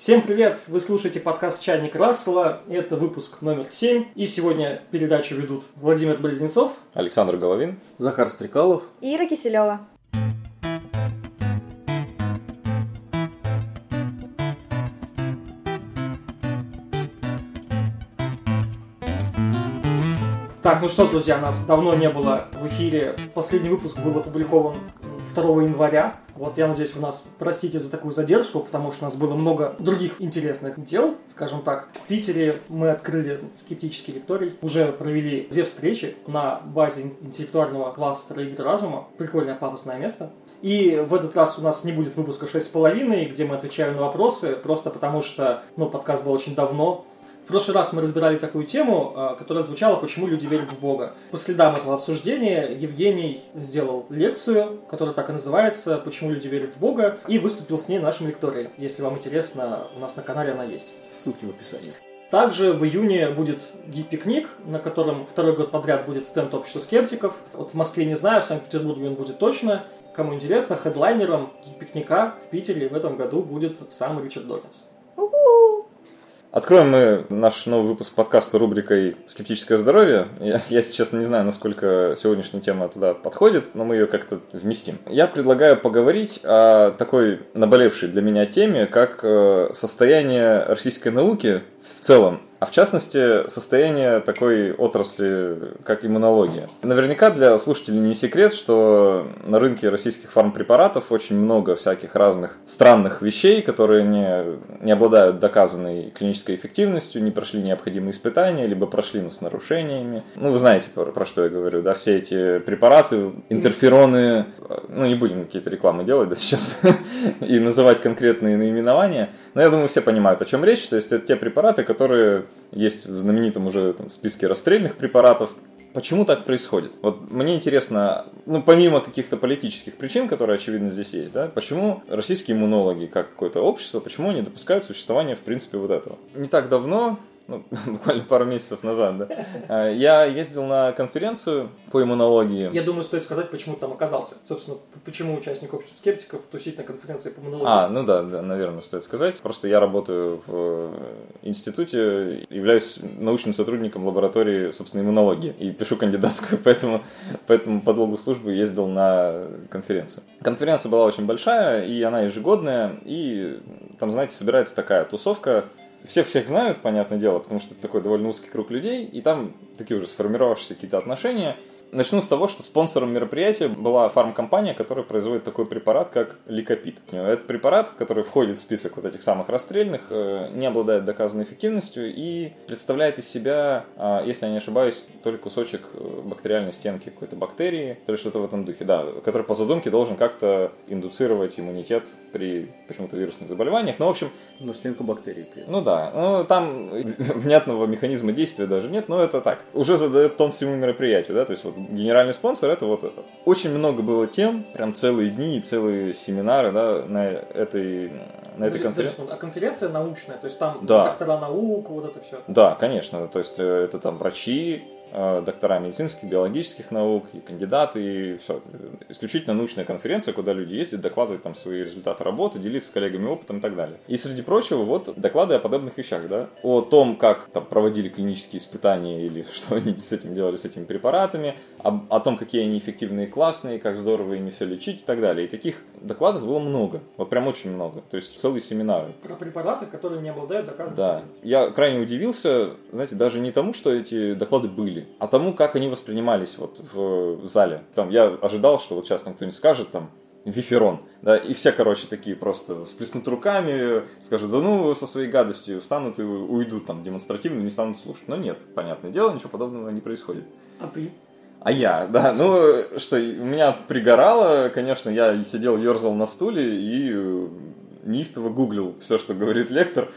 Всем привет! Вы слушаете подкаст «Чайник Рассела». Это выпуск номер 7. И сегодня передачу ведут Владимир Близнецов, Александр Головин, Захар Стрекалов и Ира Киселева. Так, ну что, друзья, нас давно не было в эфире. Последний выпуск был опубликован 2 января. Вот я надеюсь, вы нас простите за такую задержку, потому что у нас было много других интересных дел, скажем так. В Питере мы открыли скептический лекторий, уже провели две встречи на базе интеллектуального кластера игры разума. Прикольное пафосное место. И в этот раз у нас не будет выпуска 6,5, где мы отвечаем на вопросы, просто потому что ну, подкаст был очень давно, в прошлый раз мы разбирали такую тему, а, которая звучала «Почему люди верят в Бога?». По следам этого обсуждения Евгений сделал лекцию, которая так и называется «Почему люди верят в Бога?» и выступил с ней в нашем лектории. Если вам интересно, у нас на канале она есть. Ссылки в описании. Также в июне будет гид-пикник, на котором второй год подряд будет стенд общества скептиков. Вот в Москве не знаю, в Санкт-Петербурге он будет точно. Кому интересно, хедлайнером гид-пикника в Питере в этом году будет сам Ричард Докинс. Откроем мы наш новый выпуск подкаста рубрикой «Скептическое здоровье». Я, я, если честно, не знаю, насколько сегодняшняя тема туда подходит, но мы ее как-то вместим. Я предлагаю поговорить о такой наболевшей для меня теме, как э, состояние российской науки в целом а в частности состояние такой отрасли, как иммунология. Наверняка для слушателей не секрет, что на рынке российских фармпрепаратов очень много всяких разных странных вещей, которые не, не обладают доказанной клинической эффективностью, не прошли необходимые испытания, либо прошли, но с нарушениями. Ну, вы знаете, про, про что я говорю, да, все эти препараты, интерфероны, ну, не будем какие-то рекламы делать, да, сейчас, и называть конкретные наименования, но я думаю, все понимают, о чем речь, то есть это те препараты, которые есть в знаменитом уже там, списке расстрельных препаратов. Почему так происходит? Вот мне интересно, ну, помимо каких-то политических причин, которые, очевидно, здесь есть, да, почему российские иммунологи, как какое-то общество, почему они допускают существование, в принципе, вот этого? Не так давно ну, буквально пару месяцев назад, да, а, я ездил на конференцию по иммунологии. Я думаю, стоит сказать, почему ты там оказался. Собственно, почему участник общества скептиков тусить на конференции по иммунологии. А, ну да, да, наверное, стоит сказать. Просто я работаю в институте, являюсь научным сотрудником лаборатории, собственно, иммунологии и пишу кандидатскую, поэтому, поэтому по долгу службы ездил на конференцию. Конференция была очень большая, и она ежегодная, и там, знаете, собирается такая тусовка всех всех знают, понятное дело, потому что это такой довольно узкий круг людей, и там такие уже сформировавшиеся какие-то отношения, Начну с того, что спонсором мероприятия была фармкомпания, которая производит такой препарат, как ликопит. Этот препарат, который входит в список вот этих самых расстрельных, э, не обладает доказанной эффективностью и представляет из себя, а, если я не ошибаюсь, только кусочек э, бактериальной стенки какой-то бактерии, то есть что-то в этом духе, да, который по задумке должен как-то индуцировать иммунитет при почему-то вирусных заболеваниях. Ну, в общем... Но стенку бактерий при этом. Ну да, ну там внятного механизма действия даже нет, но это так. Уже задает тон всему мероприятию, да, то есть вот генеральный спонсор это вот. Очень много было тем, прям целые дни и целые семинары, да, на этой, на этой конференции. А конференция научная, то есть там да. доктора наук, вот это все. Да, конечно, то есть э, это там врачи, доктора медицинских, биологических наук, и кандидаты, и все. Исключительно научная конференция, куда люди ездят, докладывают там свои результаты работы, делиться с коллегами опытом и так далее. И среди прочего, вот доклады о подобных вещах, да, о том, как там проводили клинические испытания или что они с этим делали, с этими препаратами, о, о том, какие они эффективные и классные, как здорово ими все лечить и так далее. И таких докладов было много, вот прям очень много, то есть целые семинары. Про препараты, которые не обладают доказанной Да, я крайне удивился, знаете, даже не тому, что эти доклады были, люди, а тому, как они воспринимались вот в зале. Там я ожидал, что вот сейчас там кто-нибудь скажет там Виферон, да, и все, короче, такие просто сплеснут руками, скажут, да ну, со своей гадостью встанут и уйдут там демонстративно, не станут слушать. Но нет, понятное дело, ничего подобного не происходит. А ты? А я, да, ну, что, у меня пригорало, конечно, я сидел, ерзал на стуле и неистово гуглил все, что говорит лектор,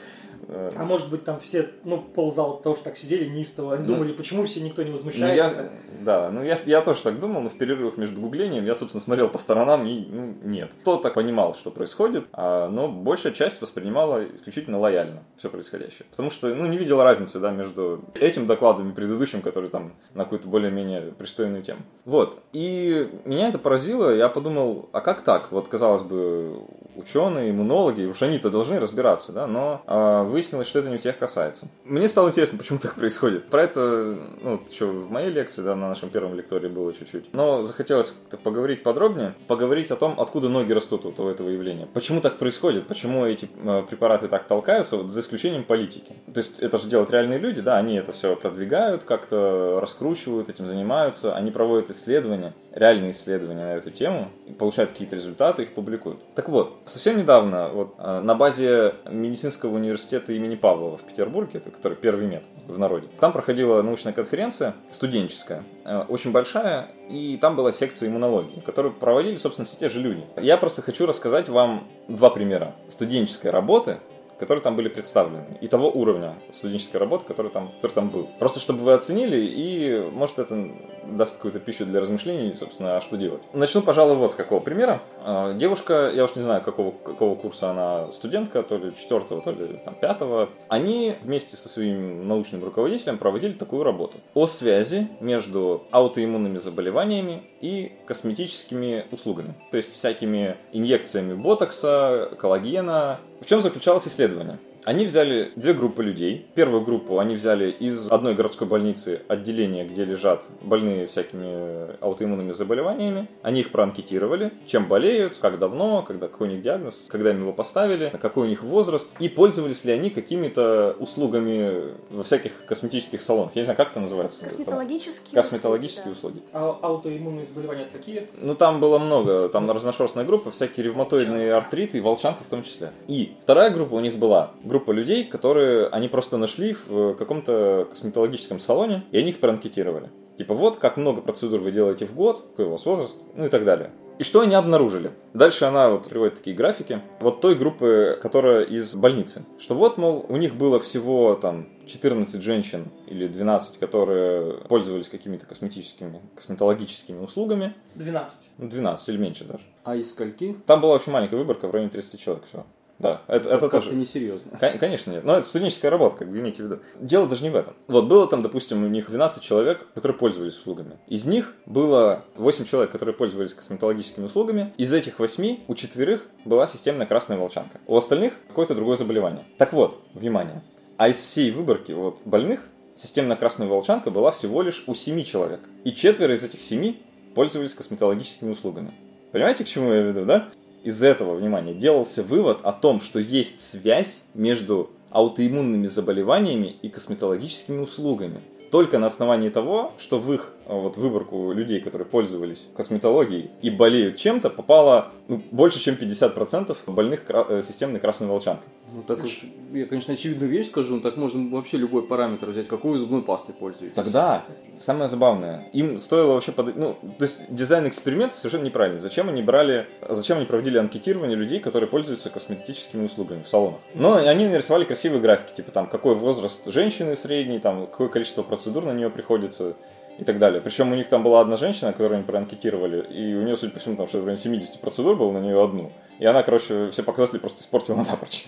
Э, а может быть там все, ну, ползала тоже так сидели неистово, они ну, думали, почему все никто не возмущается. Ну, я, да, ну я, я тоже так думал, но в перерывах между гуглением я, собственно, смотрел по сторонам и, ну, нет. Кто так понимал, что происходит, а, но большая часть воспринимала исключительно лояльно все происходящее. Потому что, ну, не видела разницы, да, между этим докладом и предыдущим, который там на какую-то более-менее пристойную тему. Вот. И меня это поразило, я подумал, а как так? Вот, казалось бы, ученые, иммунологи, уж они-то должны разбираться, да, но э, выяснилось, что это не всех касается. Мне стало интересно, почему так происходит. Про это, ну, еще в моей лекции, да, на нашем первом лектории было чуть-чуть. Но захотелось поговорить подробнее, поговорить о том, откуда ноги растут вот у этого явления. Почему так происходит, почему эти э, препараты так толкаются, вот, за исключением политики. То есть это же делают реальные люди, да, они это все продвигают, как-то раскручивают, этим занимаются, они проводят исследования, реальные исследования на эту тему, получают какие-то результаты, их публикуют. Так вот, совсем недавно вот, э, на базе медицинского университета имени Павлова в Петербурге, это который первый мед в народе, там проходила научная конференция студенческая, э, очень большая, и там была секция иммунологии, которую проводили, собственно, все те же люди. Я просто хочу рассказать вам два примера студенческой работы, которые там были представлены, и того уровня студенческой работы, который там, который там был. Просто чтобы вы оценили, и может это даст какую-то пищу для размышлений, собственно, а что делать. Начну, пожалуй, вот с какого примера. А, девушка, я уж не знаю, какого, какого курса она студентка, то ли четвертого, то ли там, пятого. Они вместе со своим научным руководителем проводили такую работу о связи между аутоиммунными заболеваниями и косметическими услугами. То есть всякими инъекциями ботокса, коллагена. В чем заключалось исследование? Они взяли две группы людей. Первую группу они взяли из одной городской больницы, отделения, где лежат больные всякими аутоиммунными заболеваниями. Они их проанкетировали, чем болеют, как давно, когда, какой у них диагноз, когда им его поставили, какой у них возраст, и пользовались ли они какими-то услугами во всяких косметических салонах. Я не знаю, как это называется. Косметологические, Косметологические услуги. услуги. А аутоиммунные заболевания это какие? Ну, там было много. Там разношерстная группа, всякие ревматоидные артриты, и волчанка в том числе. И вторая группа у них была группа людей, которые они просто нашли в каком-то косметологическом салоне, и они их проанкетировали. Типа, вот как много процедур вы делаете в год, какой у вас возраст, ну и так далее. И что они обнаружили? Дальше она вот приводит такие графики. Вот той группы, которая из больницы. Что вот, мол, у них было всего там 14 женщин или 12, которые пользовались какими-то косметическими, косметологическими услугами. 12. Ну, 12 или меньше даже. А из скольки? Там была очень маленькая выборка, в районе 30 человек всего. Да, это, это тоже. несерьезно. Кон- Конечно нет. Но это студенческая работа, как бы имейте в виду. Дело даже не в этом. Вот было там, допустим, у них 12 человек, которые пользовались услугами. Из них было 8 человек, которые пользовались косметологическими услугами. Из этих 8 у четверых была системная красная волчанка. У остальных какое-то другое заболевание. Так вот, внимание. А из всей выборки вот, больных системная красная волчанка была всего лишь у 7 человек. И четверо из этих 7 пользовались косметологическими услугами. Понимаете, к чему я веду, да? Из этого, внимания делался вывод о том, что есть связь между аутоиммунными заболеваниями и косметологическими услугами. Только на основании того, что в их вот, выборку людей, которые пользовались косметологией и болеют чем-то, попало ну, больше, чем 50% больных кра- э, системной красной волчанкой. Ну так уж, я, конечно, очевидную вещь скажу, но так можно вообще любой параметр взять, какую зубной пастой пользуетесь. Тогда самое забавное, им стоило вообще под... ну, то есть дизайн эксперимента совершенно неправильный. Зачем они брали, зачем они проводили анкетирование людей, которые пользуются косметическими услугами в салонах? Но они нарисовали красивые графики, типа там какой возраст женщины средний, там какое количество процедур на нее приходится и так далее. Причем у них там была одна женщина, которую они проанкетировали, и у нее, судя по всему, там что-то в районе 70 процедур было на нее одну. И она, короче, все показатели просто испортила напрочь.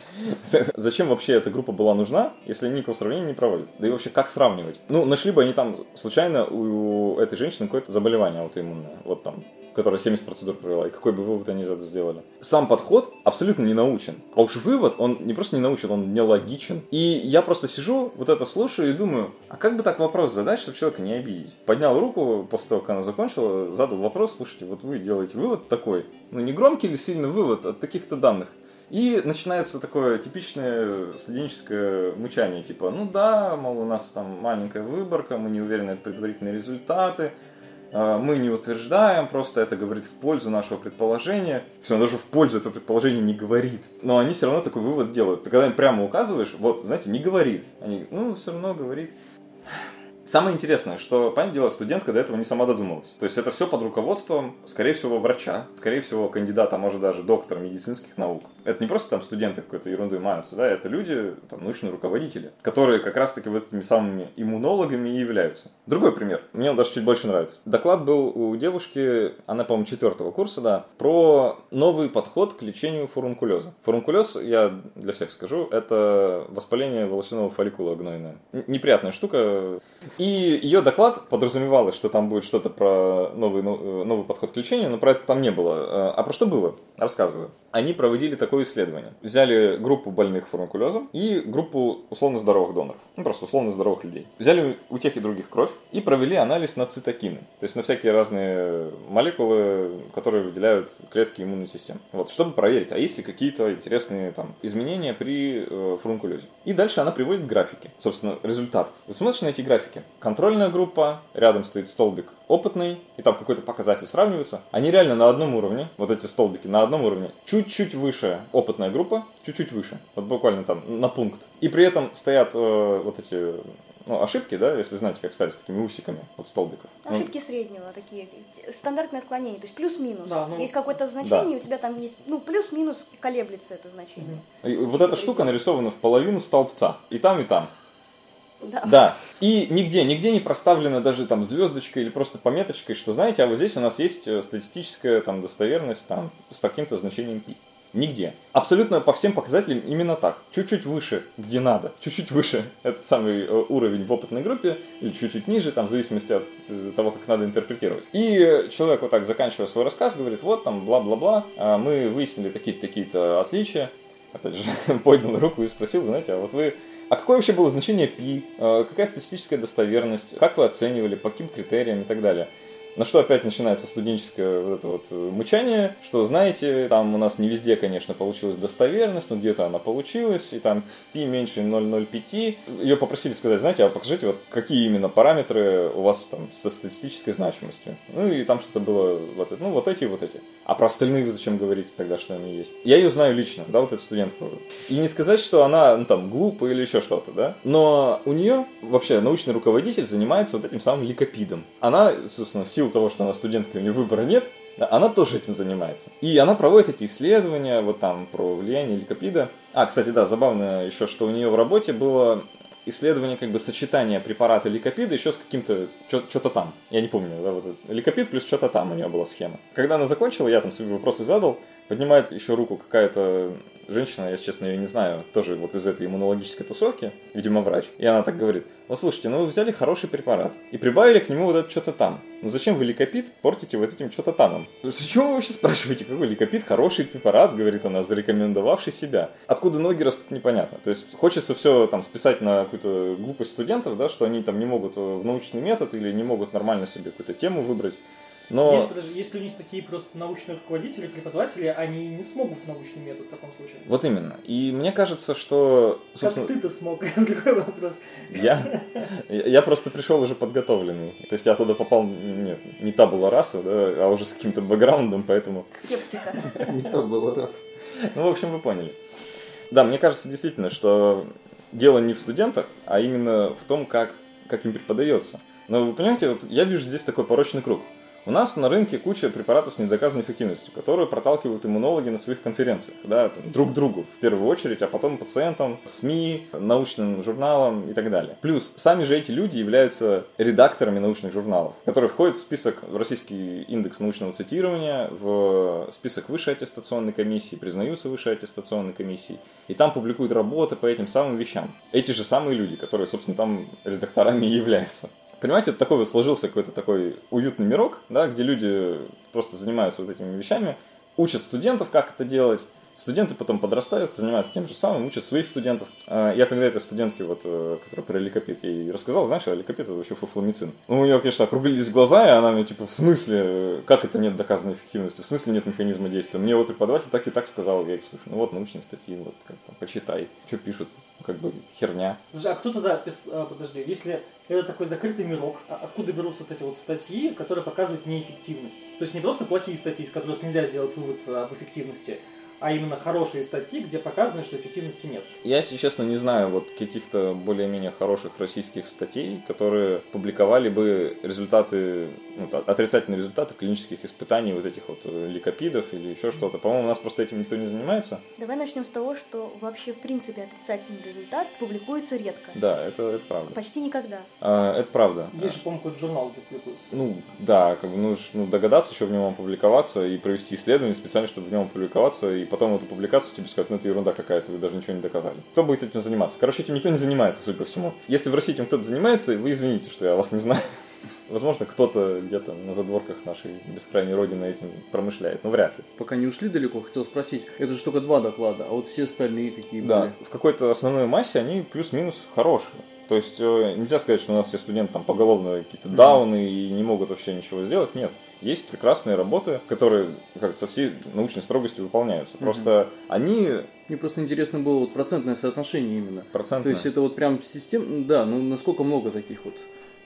Зачем вообще эта группа была нужна, если они никакого сравнения не проводят? Да и вообще, как сравнивать? Ну, нашли бы они там случайно у этой женщины какое-то заболевание аутоиммунное. Вот там которая 70 процедур провела, и какой бы вывод они сделали. Сам подход абсолютно не научен. А уж вывод, он не просто не научен, он нелогичен. И я просто сижу, вот это слушаю и думаю, а как бы так вопрос задать, чтобы человека не обидеть? Поднял руку после того, как она закончила, задал вопрос, слушайте, вот вы делаете вывод такой. Ну, не громкий ли сильно вывод от таких-то данных? И начинается такое типичное студенческое мычание, типа, ну да, мол, у нас там маленькая выборка, мы не уверены в предварительные результаты, а, мы не утверждаем, просто это говорит в пользу нашего предположения. Все, он даже в пользу этого предположения не говорит. Но они все равно такой вывод делают. Ты когда им прямо указываешь, вот, знаете, не говорит. Они, ну, все равно говорит. Самое интересное, что, понятное дело, студентка до этого не сама додумалась. То есть это все под руководством, скорее всего, врача, скорее всего, кандидата, а может даже доктора медицинских наук. Это не просто там студенты какой-то ерундой маются, да, это люди, там, научные руководители, которые как раз-таки вот этими самыми иммунологами и являются. Другой пример, мне он даже чуть больше нравится. Доклад был у девушки, она, по-моему, четвертого курса, да, про новый подход к лечению фурункулеза. Фурункулез, я для всех скажу, это воспаление волосяного фолликула гнойное. Неприятная штука. И ее доклад подразумевалось, что там будет что-то про новый, новый подход к лечению, но про это там не было. А про что было? Рассказываю. Они проводили такое исследование. Взяли группу больных фурункулезом и группу условно здоровых доноров. Ну, просто условно здоровых людей. Взяли у тех и других кровь и провели анализ на цитокины. То есть на всякие разные молекулы, которые выделяют клетки иммунной системы. Вот, чтобы проверить, а есть ли какие-то интересные там изменения при э, фурункулезе. И дальше она приводит графики, собственно, результатов. Вы смотрите на эти графики. Контрольная группа, рядом стоит столбик опытный, и там какой-то показатель сравнивается. Они реально на одном уровне, вот эти столбики на одном уровне, чуть-чуть выше опытная группа, чуть-чуть выше, вот буквально там на пункт. И при этом стоят э, вот эти ну, ошибки, да, если знаете, как стали с такими усиками от столбиков. Ну, ошибки среднего такие, стандартные отклонения, то есть плюс-минус. Да, ну, есть какое-то значение, да. у тебя там есть, ну, плюс-минус колеблется это значение. И вот эта штука нарисована в половину столбца, и там, и там. Да. Да. И нигде, нигде не проставлена даже там звездочкой или просто пометочкой, что знаете, а вот здесь у нас есть э, статистическая там достоверность там с таким-то значением пи. Нигде. Абсолютно по всем показателям именно так. Чуть-чуть выше, где надо. Чуть-чуть выше этот самый э, уровень в опытной группе, или чуть-чуть ниже, там, в зависимости от э, того, как надо интерпретировать. И человек вот так, заканчивая свой рассказ, говорит, вот там, бла-бла-бла, а мы выяснили такие-то такие-то отличия. Опять же, поднял руку и спросил, знаете, а вот вы а какое вообще было значение π? Э, какая статистическая достоверность? Как вы оценивали? По каким критериям и так далее? На что опять начинается студенческое вот это вот мычание, что, знаете, там у нас не везде, конечно, получилась достоверность, но где-то она получилась, и там π меньше 0,05. Ее попросили сказать, знаете, а покажите, вот какие именно параметры у вас там со статистической значимостью. Ну и там что-то было, вот, ну вот эти и вот эти. А про остальные вы зачем говорите тогда, что они есть? Я ее знаю лично, да, вот эту студентку. И не сказать, что она, ну там, глупая или еще что-то, да. Но у нее вообще научный руководитель занимается вот этим самым ликопидом. Она, собственно, в силу того, что она студентка, у нее выбора нет, она тоже этим занимается. И она проводит эти исследования, вот там, про влияние ликопида. А, кстати, да, забавно еще, что у нее в работе было исследование как бы сочетания препарата ликопида еще с каким-то что-то там. Я не помню, да, вот ликопид плюс что-то там у нее была схема. Когда она закончила, я там свои вопросы задал, поднимает еще руку какая-то женщина, я, честно, ее не знаю, тоже вот из этой иммунологической тусовки, видимо, врач. И она так говорит, вот слушайте, ну вы взяли хороший препарат и прибавили к нему вот это что-то там. Ну зачем вы ликопид портите вот этим что-то там? Зачем вы вообще спрашиваете, какой ликопид хороший препарат, говорит она, зарекомендовавший себя? Откуда ноги растут, непонятно. То есть хочется все там списать на какую-то глупость студентов, да, что они там не могут в научный метод или не могут нормально себе какую-то тему выбрать. Но... Есть, подожди, если у них такие просто научные руководители, преподаватели, они не смогут в научный метод в таком случае. Вот именно. И мне кажется, что... Собственно... Как ты-то смог? Другой вопрос. Я? Я просто пришел уже подготовленный. То есть я туда попал, нет, не та была раса, да, а уже с каким-то бэкграундом, поэтому... Скептика. Не та была раса. Ну, в общем, вы поняли. Да, мне кажется действительно, что дело не в студентах, а именно в том, как, как им преподается. Но вы понимаете, вот я вижу здесь такой порочный круг. У нас на рынке куча препаратов с недоказанной эффективностью, которые проталкивают иммунологи на своих конференциях, да, там, друг другу в первую очередь, а потом пациентам, СМИ, научным журналам и так далее. Плюс сами же эти люди являются редакторами научных журналов, которые входят в список, в российский индекс научного цитирования, в список высшей аттестационной комиссии, признаются высшей аттестационной комиссией, и там публикуют работы по этим самым вещам. Эти же самые люди, которые, собственно, там редакторами и являются. Понимаете, это такой вот сложился какой-то такой уютный мирок, да, где люди просто занимаются вот этими вещами, учат студентов, как это делать, Студенты потом подрастают, занимаются тем же самым, учат своих студентов. А, я когда этой студентке, вот, э, которая про ликопит, я ей рассказал, знаешь, а ликопит это вообще фуфламицин. Ну, у нее, конечно, округлились глаза, и она мне, типа, в смысле, как это нет доказанной эффективности, в смысле нет механизма действия. Мне вот преподаватель так и так сказал, я говорю, слушай, ну вот научные статьи, вот, как там, почитай, что пишут, как бы херня. Слушай, а кто тогда, а, подожди, если это такой закрытый мирок, откуда берутся вот эти вот статьи, которые показывают неэффективность? То есть не просто плохие статьи, из которых нельзя сделать вывод об эффективности, а именно хорошие статьи, где показано, что эффективности нет. Я, если честно, не знаю вот каких-то более-менее хороших российских статей, которые публиковали бы результаты, ну, отрицательные результаты клинических испытаний вот этих вот э, ликопидов или еще что-то. По-моему, у нас просто этим никто не занимается. Давай начнем с того, что вообще в принципе отрицательный результат публикуется редко. Да, это, это правда. Почти никогда. А, это правда. Есть же, по-моему, какой-то журнал, где публикуется. Ну, да, как бы нужно ну, догадаться еще в нем опубликоваться и провести исследование специально, чтобы в нем опубликоваться и потом эту публикацию тебе скажут, ну это ерунда какая-то, вы даже ничего не доказали. Кто будет этим заниматься? Короче, этим никто не занимается, судя по всему. Если в России этим кто-то занимается, вы извините, что я вас не знаю. Возможно, кто-то где-то на задворках нашей бескрайней родины этим промышляет, но вряд ли. Пока не ушли далеко, хотел спросить, это же только два доклада, а вот все остальные какие Да, были? в какой-то основной массе они плюс-минус хорошие. То есть э, нельзя сказать, что у нас все студенты там поголовно какие-то дауны и не могут вообще ничего сделать. Нет. Есть прекрасные работы, которые как со всей научной строгостью выполняются. Мгм. Просто они Мне просто интересно было вот процентное соотношение именно. То процентно... есть это вот прям систем, да, ну насколько много таких вот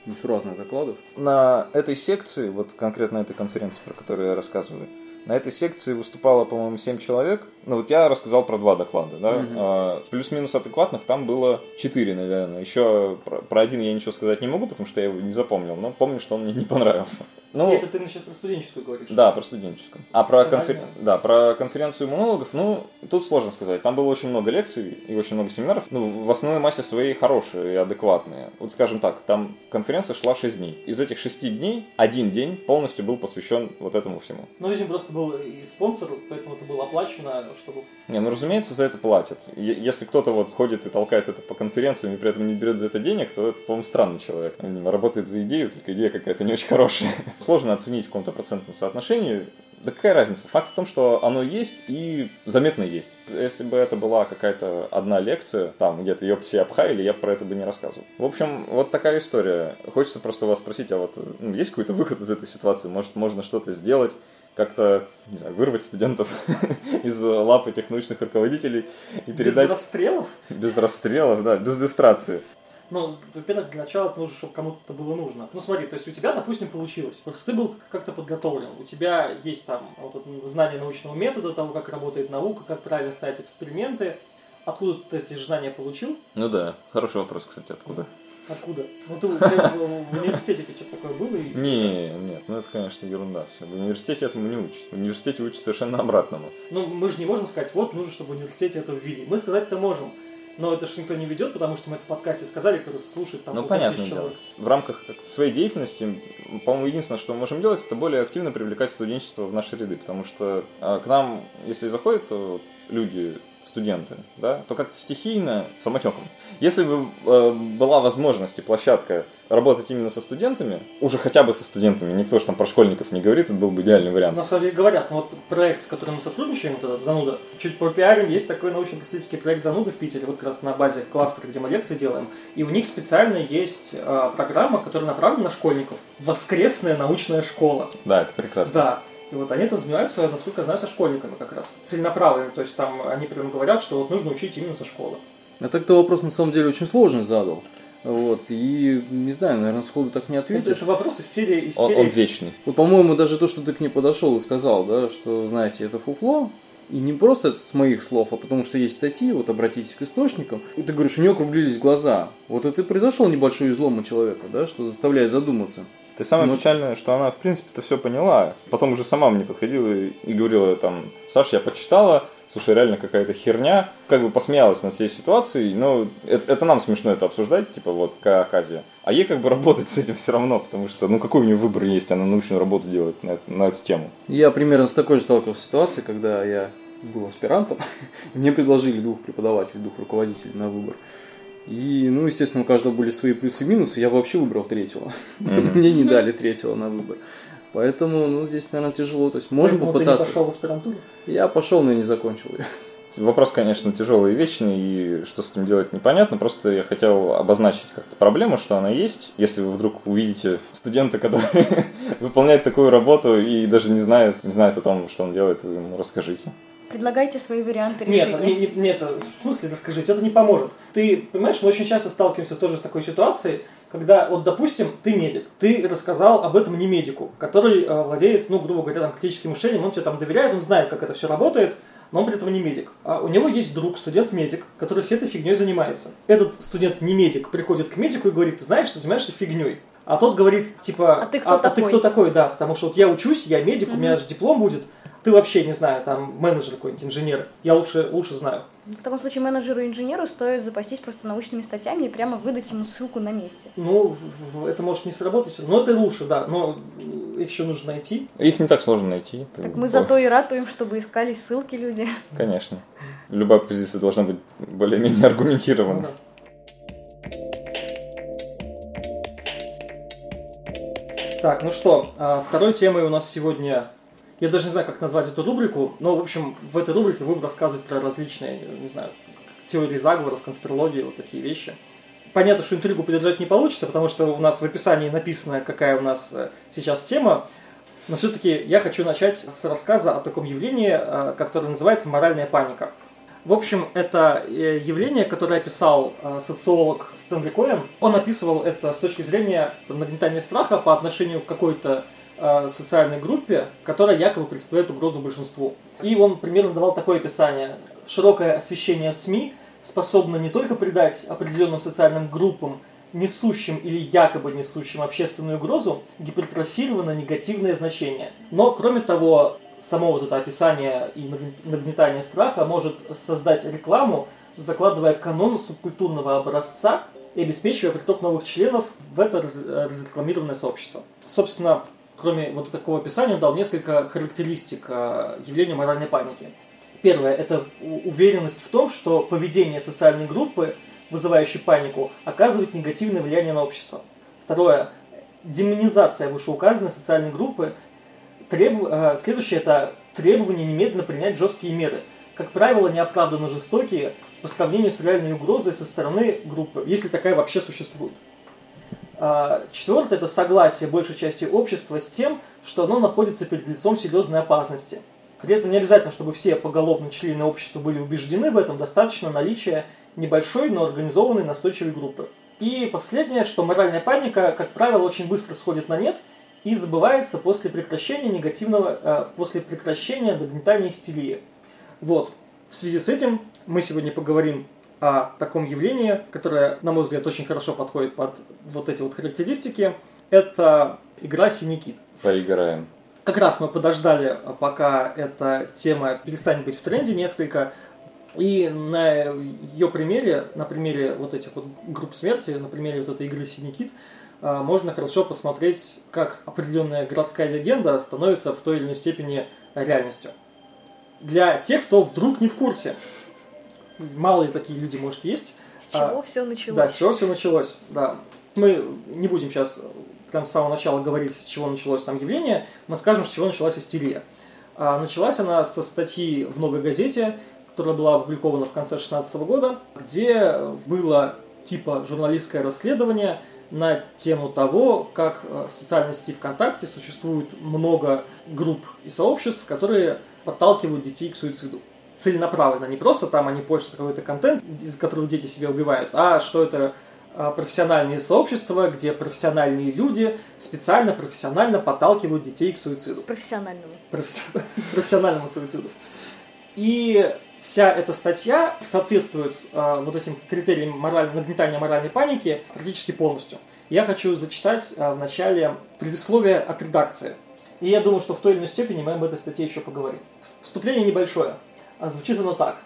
несуразных докладов? На этой секции, вот конкретно этой конференции, про которую я рассказываю, на этой секции выступало, по-моему, 7 человек. Ну вот я рассказал про два доклада, да. Мгм. А, плюс-минус адекватных там было 4, наверное. Еще про, про один я ничего сказать не могу, потому что я его не запомнил, но помню, что он мне не понравился. Ну, Это ты насчет про студенческую говоришь? да, про студенческую. А про, конфер- да, про конференцию иммунологов, ну, тут сложно сказать. Там было очень много лекций и очень много семинаров. Ну, в основной массе своей хорошие и адекватные. Вот скажем так, там конференция шла 6 дней. Из этих 6 дней один день полностью был посвящен вот этому всему. Ну, этим просто был и спонсор, поэтому это было оплачено, чтобы... Не, ну разумеется, за это платят. Если кто-то вот ходит и толкает это по конференциям и при этом не берет за это денег, то это, по-моему, странный человек. Он видимо, работает за идею, только идея какая-то не очень хорошая. Сложно оценить в каком-то процентном соотношении. Да какая разница? Факт в том, что оно есть и заметно есть. Если бы это была какая-то одна лекция, там где-то ее все обхаяли, я про это бы не рассказывал. В общем, вот такая история. Хочется просто вас спросить, а вот ну, есть какой-то выход из этой ситуации? Может, можно что-то сделать? как-то, не знаю, вырвать студентов из лап этих научных руководителей и передать Без расстрелов? без расстрелов, да, без иллюстрации. Ну, во-первых, для начала нужно, чтобы кому-то это было нужно. Ну, смотри, то есть у тебя, допустим, получилось. Просто ты был как-то подготовлен. У тебя есть там вот знание научного метода, того, как работает наука, как правильно ставить эксперименты. Откуда ты эти знания получил? Ну да, хороший вопрос, кстати, откуда? Откуда? Ну, ты у тебя в, в университете у тебя что-то такое было? И... Не, нет, ну это, конечно, ерунда все. В университете этому не учат. В университете учат совершенно обратному. Ну, мы же не можем сказать, вот, нужно, чтобы в университете это ввели. Мы сказать-то можем. Но это же никто не ведет, потому что мы это в подкасте сказали, который слушает там Ну, дело. человек. В рамках своей деятельности, по-моему, единственное, что мы можем делать, это более активно привлекать студенчество в наши ряды, потому что а, к нам, если заходят люди, студенты, да, то как-то стихийно, самотеком. Если бы э, была возможность и площадка работать именно со студентами, уже хотя бы со студентами, никто же там про школьников не говорит, это был бы идеальный вариант. На самом деле говорят, ну вот проект, с которым мы сотрудничаем, вот этот Зануда, чуть попиарим, есть такой научно-просветительский проект Зануда в Питере, вот как раз на базе кластера, где мы лекции делаем. И у них специально есть э, программа, которая направлена на школьников. Воскресная научная школа. Да, это прекрасно. Да. И вот они это занимаются, насколько я знаю, со школьниками как раз. Целенаправленно. То есть там они прям говорят, что вот нужно учить именно со школы. А так ты вопрос на самом деле очень сложный задал. Вот, и не знаю, наверное, сходу так не Это, ответишь. это вопрос из серии... Из Он, серии... он вечный. Вот, по-моему, даже то, что ты к ней подошел и сказал, да, что, знаете, это фуфло, и не просто это с моих слов, а потому что есть статьи, вот обратитесь к источникам, и ты говоришь, у нее округлились глаза. Вот это и произошел небольшой излом у человека, да, что заставляет задуматься. Ты самое Ну, печальное, что она, в принципе-то, все поняла. Потом уже сама мне подходила и, говорила, там, Саш, я почитала, слушай, реально какая-то херня. Как бы посмеялась над всей ситуацией, но это, это нам смешно это обсуждать, типа, вот, какая оказия. А ей как бы работать с этим все равно, потому что, ну, какой у нее выбор есть, она научную работу делает на, на эту тему. Я примерно с такой же сталкивался ситуацией, когда я был аспирантом, мне предложили двух преподавателей, двух руководителей на выбор. И, ну, естественно, у каждого были свои плюсы и минусы, я вообще выбрал третьего. Мгм. Мне не дали третьего на выбор. Поэтому, ну, здесь, наверное, тяжело. То есть можно Поэтому ты не попытаться. пошел в аспирантуру? Я пошел, но я не закончил ее. Вопрос, конечно, тяжелый и вечный, и что с этим делать непонятно. Просто я хотел обозначить как-то проблему, что она есть. Если вы вдруг увидите студента, который выполняет такую работу и даже не знает, не знает о том, что он делает, вы ему расскажите. Предлагайте свои варианты Нет, решения. не, не- нет, в смысле расскажите, это не поможет. Ты, понимаешь, мы очень часто сталкиваемся тоже с такой ситуацией, когда, вот, допустим, ты медик, ты рассказал об этом не медику, который э, владеет, ну, грубо говоря, там, критическим мышлением, он тебе там доверяет, он знает, как это все работает, но он при этом не медик. А у него есть друг, студент-медик, который всей этой фигней занимается. Этот студент не медик приходит к медику и говорит, ты знаешь, ты занимаешься фигней. А тот говорит, типа, А ты кто ты такой?» кто такой, да, потому что вот я учусь, я медик, у меня же диплом будет, ты вообще, не знаю, там, менеджер какой-нибудь, инженер, я лучше, лучше знаю. В таком случае менеджеру и инженеру стоит запастись просто научными статьями и прямо выдать ему ссылку на месте. Ну, это может не сработать, но это лучше, да, но их еще нужно найти. Их не так сложно найти. Так мы зато и ратуем, чтобы искали ссылки люди. Конечно. Любая позиция должна быть более-менее аргументирована. Ну, Так, ну что, а, второй темой у нас сегодня, я даже не знаю, как назвать эту рубрику, но, в общем, в этой рубрике будем рассказывать про различные, не знаю, теории заговоров, конспирологии, вот такие вещи. Понятно, что интригу поддержать не получится, потому что у нас в описании написано, какая у нас э, сейчас тема, но все-таки я хочу начать с рассказа о таком явлении, э, которое называется моральная паника. В общем, это э, явление, которое описал э, социолог Стэнли Коэн. Он описывал это с точки зрения нагнетания страха по отношению к какой-то э, социальной группе, которая якобы представляет угрозу большинству. И он примерно давал такое описание. Широкое освещение СМИ способно не только придать определенным социальным группам, несущим или якобы несущим общественную угрозу, гипертрофировано негативное значение. Но, кроме того, само вот это описание и нагнетание страха может создать рекламу, закладывая канон субкультурного образца и обеспечивая приток новых членов в это разрекламированное сообщество. Собственно, кроме вот такого описания, он дал несколько характеристик а, явления моральной паники. Первое – это уверенность в том, что поведение социальной группы, вызывающей панику, оказывает негативное влияние на общество. Второе – демонизация вышеуказанной социальной группы Треб... Э, следующее это требование немедленно принять жесткие меры. Как правило, неоправданно жестокие по сравнению с реальной угрозой со стороны группы, если такая вообще существует. А, Четвертое – это согласие большей части общества с тем, что оно находится перед лицом серьезной опасности. При этом не обязательно, чтобы все поголовно члены общества были убеждены в этом, достаточно наличия небольшой, но организованной настойчивой группы. И последнее, что моральная паника, как правило, очень быстро сходит на нет – и забывается после прекращения негативного, э, после прекращения нагнетания истерии. Вот. В связи с этим мы сегодня поговорим о таком явлении, которое, на мой взгляд, очень хорошо подходит под вот эти вот характеристики. Это игра «Синий кит». Поиграем. Как раз мы подождали, пока эта тема перестанет быть в тренде несколько, и на ее примере, на примере вот этих вот групп смерти, на примере вот этой игры «Синий кит», а, можно хорошо посмотреть, как определенная городская легенда становится в той или иной степени реальностью. Для тех, кто вдруг не в курсе, мало ли такие люди, может, есть. С чего а, все началось? Да, с чего все началось, да. Мы не будем сейчас прям с самого начала говорить, с чего началось там явление, мы скажем, с чего началась истерия. А, началась она со статьи в «Новой газете», которая была опубликована в конце 2016 года, где было типа журналистское расследование – на тему того, как э, в социальной сети ВКонтакте существует много групп и сообществ, которые подталкивают детей к суициду. Целенаправленно, не просто там они постят какой-то контент, из которого дети себя убивают, а что это э, профессиональные сообщества, где профессиональные люди специально, профессионально подталкивают детей к суициду. Профессиональному. Профессиональному суициду. И вся эта статья соответствует э, вот этим критериям мораль... нагнетания моральной паники практически полностью. Я хочу зачитать э, в начале предисловие от редакции. И я думаю, что в той или иной степени мы об этой статье еще поговорим. Вступление небольшое. А звучит оно так.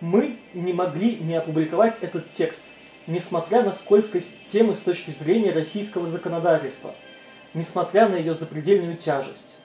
Мы не могли не опубликовать этот текст, несмотря на скользкость темы с точки зрения российского законодательства, несмотря на ее запредельную тяжесть.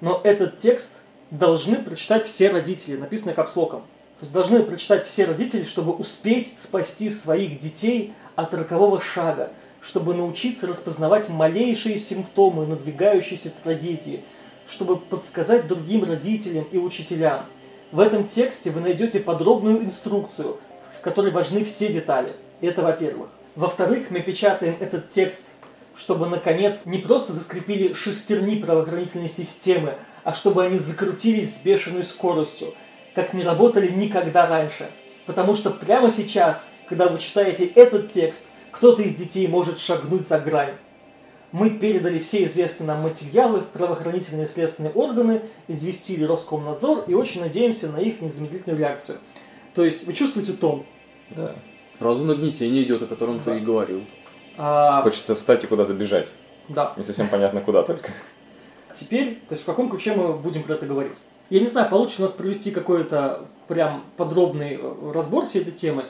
Но этот текст – должны прочитать все родители, написано капслоком. То есть должны прочитать все родители, чтобы успеть спасти своих детей от рокового шага, чтобы научиться распознавать малейшие симптомы надвигающейся трагедии, чтобы подсказать другим родителям и учителям. В этом тексте вы найдете подробную инструкцию, в которой важны все детали. Это во-первых. Во-вторых, мы печатаем этот текст, чтобы, наконец, не просто заскрепили шестерни правоохранительной системы, а чтобы они закрутились с бешеной скоростью, как не работали никогда раньше. Потому что прямо сейчас, когда вы читаете этот текст, кто-то из детей может шагнуть за грань. Мы передали все известные нам материалы в правоохранительные следственные органы, известили Роскомнадзор и очень надеемся на их незамедлительную реакцию. То есть вы чувствуете тон? Да. Сразу нагнетение идет, о котором да. ты и говорил. А... Хочется встать и куда-то бежать. Да. Не совсем понятно, куда только. Теперь, то есть в каком ключе мы будем про это говорить? Я не знаю, получится у нас провести какой-то прям подробный э, разбор всей этой темы.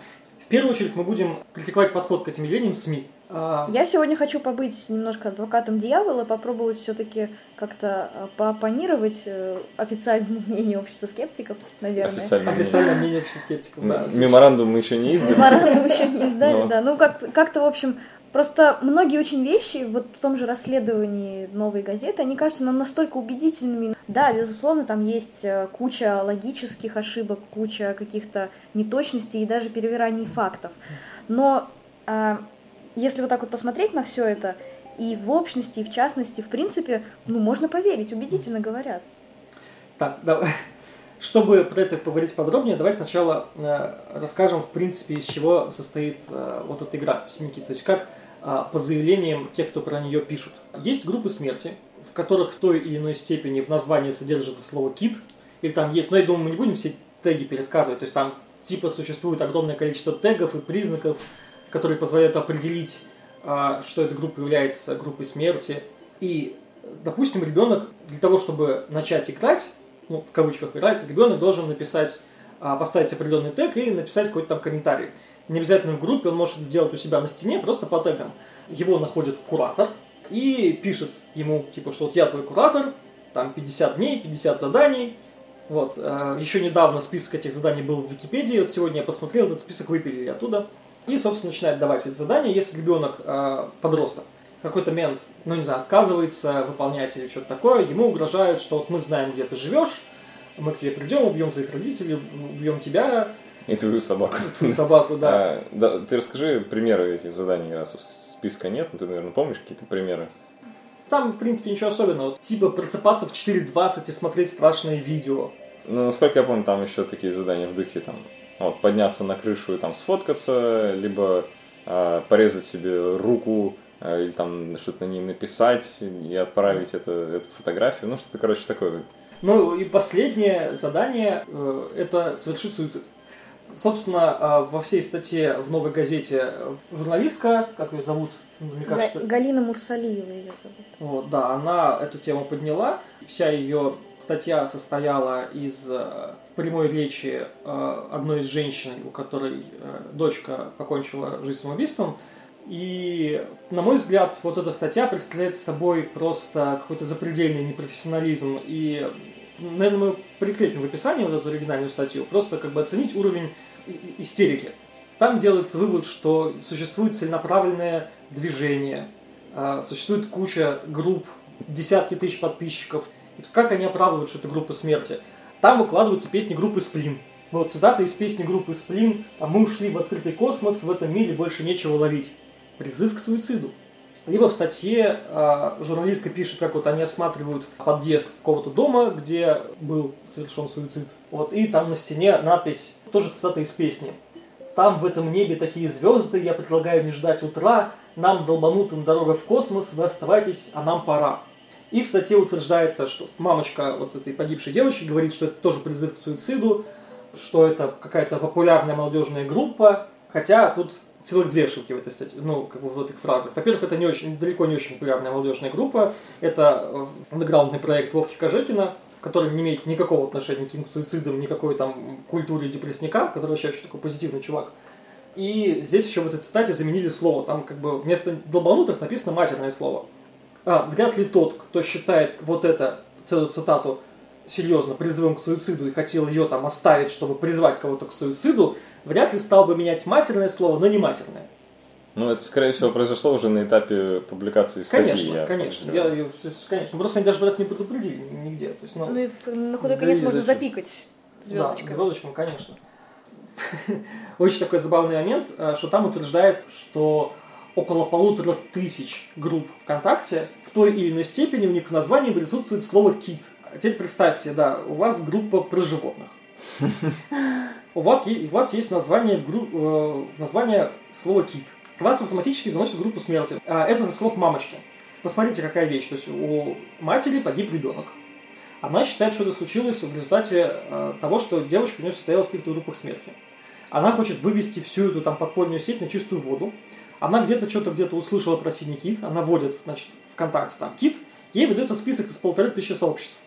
В первую очередь мы будем критиковать подход к этим явлениям СМИ. А, Я сегодня хочу побыть немножко адвокатом дьявола, попробовать все-таки как-то э, поопонировать э, официальному мнению общества скептиков, наверное. Официальное, Официальное мнение общества скептиков, да. Меморандум мы еще не издали. Меморандум еще не издали, да. Ну, как- как-то, в общем, Просто многие очень вещи, вот в том же расследовании новой газеты, они кажутся нам настолько убедительными. Да, безусловно, там есть э, куча логических ошибок, куча каких-то неточностей и даже перевираний фактов. Но а, если вот так вот посмотреть на все это, и в общности, и в частности, в принципе, ну, можно поверить, убедительно говорят. Так, давай. Чтобы про это поговорить подробнее, давай сначала э, расскажем, в принципе, из чего состоит э, вот эта игра «Синяки». То есть как э, по заявлениям тех, кто про нее пишут. Есть группы смерти, в которых в той или иной степени в названии содержится слово «кит», или там есть, но я думаю, мы не будем все теги пересказывать, то есть там типа существует огромное количество тегов и признаков, которые позволяют определить, э, что эта группа является группой смерти. И, допустим, ребенок для того, чтобы начать играть, ну, в кавычках играть, ребенок должен написать, а, поставить определенный тег и написать какой-то там комментарий. Не обязательно в группе, он может сделать у себя на стене, просто по тегам. Его находит куратор и пишет ему, типа, что вот я твой куратор, там 50 дней, 50 заданий. Вот. а, Еще недавно список этих заданий был в Википедии, вот сегодня я посмотрел, этот список выпилили оттуда. И, собственно, начинает давать эти задания, если ребенок а, подросток какой-то момент, ну не знаю, отказывается выполнять или что-то такое, ему угрожают, что вот мы знаем, где ты живешь, мы к тебе придем, убьем твоих родителей, убьем тебя, И твою собаку. твою собаку, да. А, да, ты расскажи примеры этих заданий, раз списка нет, но ты, наверное, помнишь какие-то примеры? Там, в принципе, ничего особенного. Типа просыпаться в 4.20 и смотреть страшные видео. Ну, насколько я помню, там еще такие задания в духе, там, вот, подняться на крышу и там сфоткаться, либо а, порезать себе руку, или там что-то на ней написать и отправить это, эту фотографию, ну, что-то, короче, такое. Ну и последнее задание э, это совершить суицид. Собственно, э, во всей статье в новой газете э, журналистка, как ее зовут, Ну, мне кажется, Га- Галина Мурсалиева ее зовут. Вот, да, она эту тему подняла. Вся ее статья состояла из э, прямой речи э, одной из женщин, у которой э, дочка покончила жизнь самоубийством. И, на мой взгляд, вот эта статья представляет собой просто какой-то запредельный непрофессионализм. И, наверное, мы прикрепим в описании вот эту оригинальную статью, просто как бы оценить уровень истерики. Там делается вывод, что существует целенаправленное движение, а, существует куча групп, десятки тысяч подписчиков. Как они оправдывают, что это группа смерти? Там выкладываются песни группы Сплин. Вот цитата из песни группы Сплин «А мы ушли в открытый космос, в этом мире больше нечего ловить». Призыв к суициду. Либо в статье э, журналистка пишет, как вот они осматривают подъезд какого-то дома, где был совершен суицид. Вот, и там на стене надпись, тоже цитата из песни. Там в этом небе такие звезды, я предлагаю не ждать утра, нам долбанутым дорога в космос, вы оставайтесь, а нам пора. И в статье утверждается, что мамочка вот этой погибшей девочки говорит, что это тоже призыв к суициду, что это какая-то популярная молодежная группа, хотя тут целых две ошибки в этой статье, ну, как бы в этих фразах. Во-первых, это не очень, далеко не очень популярная молодежная группа, это э, андеграундный проект Вовки Кожекина, который не имеет никакого отношения к суицидам, никакой там культуре депрессника, который вообще очень такой позитивный чувак. И здесь еще в этой цитате заменили слово. Там как бы вместо долбанутых написано матерное слово. А, вряд ли тот, кто считает вот это, целую цитату, серьезно призывом к суициду и хотел ее там оставить, чтобы призвать кого-то к суициду, вряд ли стал бы менять матерное слово, но не матерное. Ну, это, скорее всего, произошло уже на этапе публикации статьи. Конечно, я конечно. Я, я- конечно. Просто они даже это не предупредили нигде. То есть, ну, Ну и на худой Да конец можно зачем? запикать Да, звездочкой. звездочком, конечно. Очень такой забавный момент, э, что там утверждается, что около полутора тысяч групп ВКонтакте в той или иной степени у них в названии присутствует слово «кит». А Теперь представьте, да, у вас группа про животных. У вас, у вас есть название, в гру- э, название слова «кит». Вас автоматически заносит в группу смерти. А Это за слов мамочки. Посмотрите, какая вещь. То есть у матери погиб ребенок. Она считает, что это случилось в результате э, того, что девочка у нее состояла в каких-то группах смерти. Она хочет вывести всю эту там подпольную сеть на чистую воду. Она где-то что-то где-то услышала про синий кит. Она вводит, значит, ВКонтакте там кит. Ей выдается список из полторы тысячи сообществ.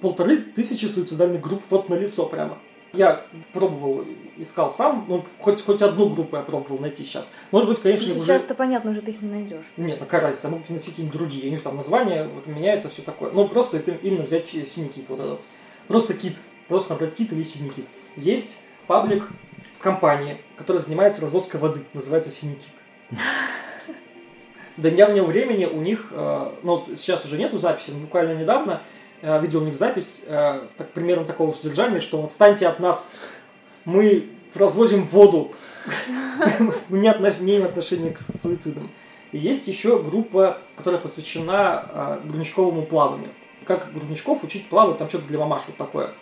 Полторы тысячи суицидальных групп вот на лицо прямо. Я пробовал, искал сам, ну, хоть, хоть одну группу я пробовал найти сейчас. Может быть, конечно, Ну, уже... Сейчас-то понятно, уже ты их не найдешь. Нет, ну какая разница, могут найти какие-нибудь другие. У них там названия вот, меняются, все такое. Ну, просто это именно взять синий кит, вот этот. Просто кит. Просто набрать кит или синий кит. Есть паблик компании, которая занимается развозкой воды. Называется синий кит. до недавнего времени у них, э, ну вот сейчас уже нету записи, но буквально недавно видел у них запись э, так, примерно такого содержания, что отстаньте от нас, мы развозим воду, мы не имеем отношения к суицидам. И есть еще группа, которая посвящена грудничковому плаванию. Как грудничков учить плавать, там что-то для мамаш вот такое.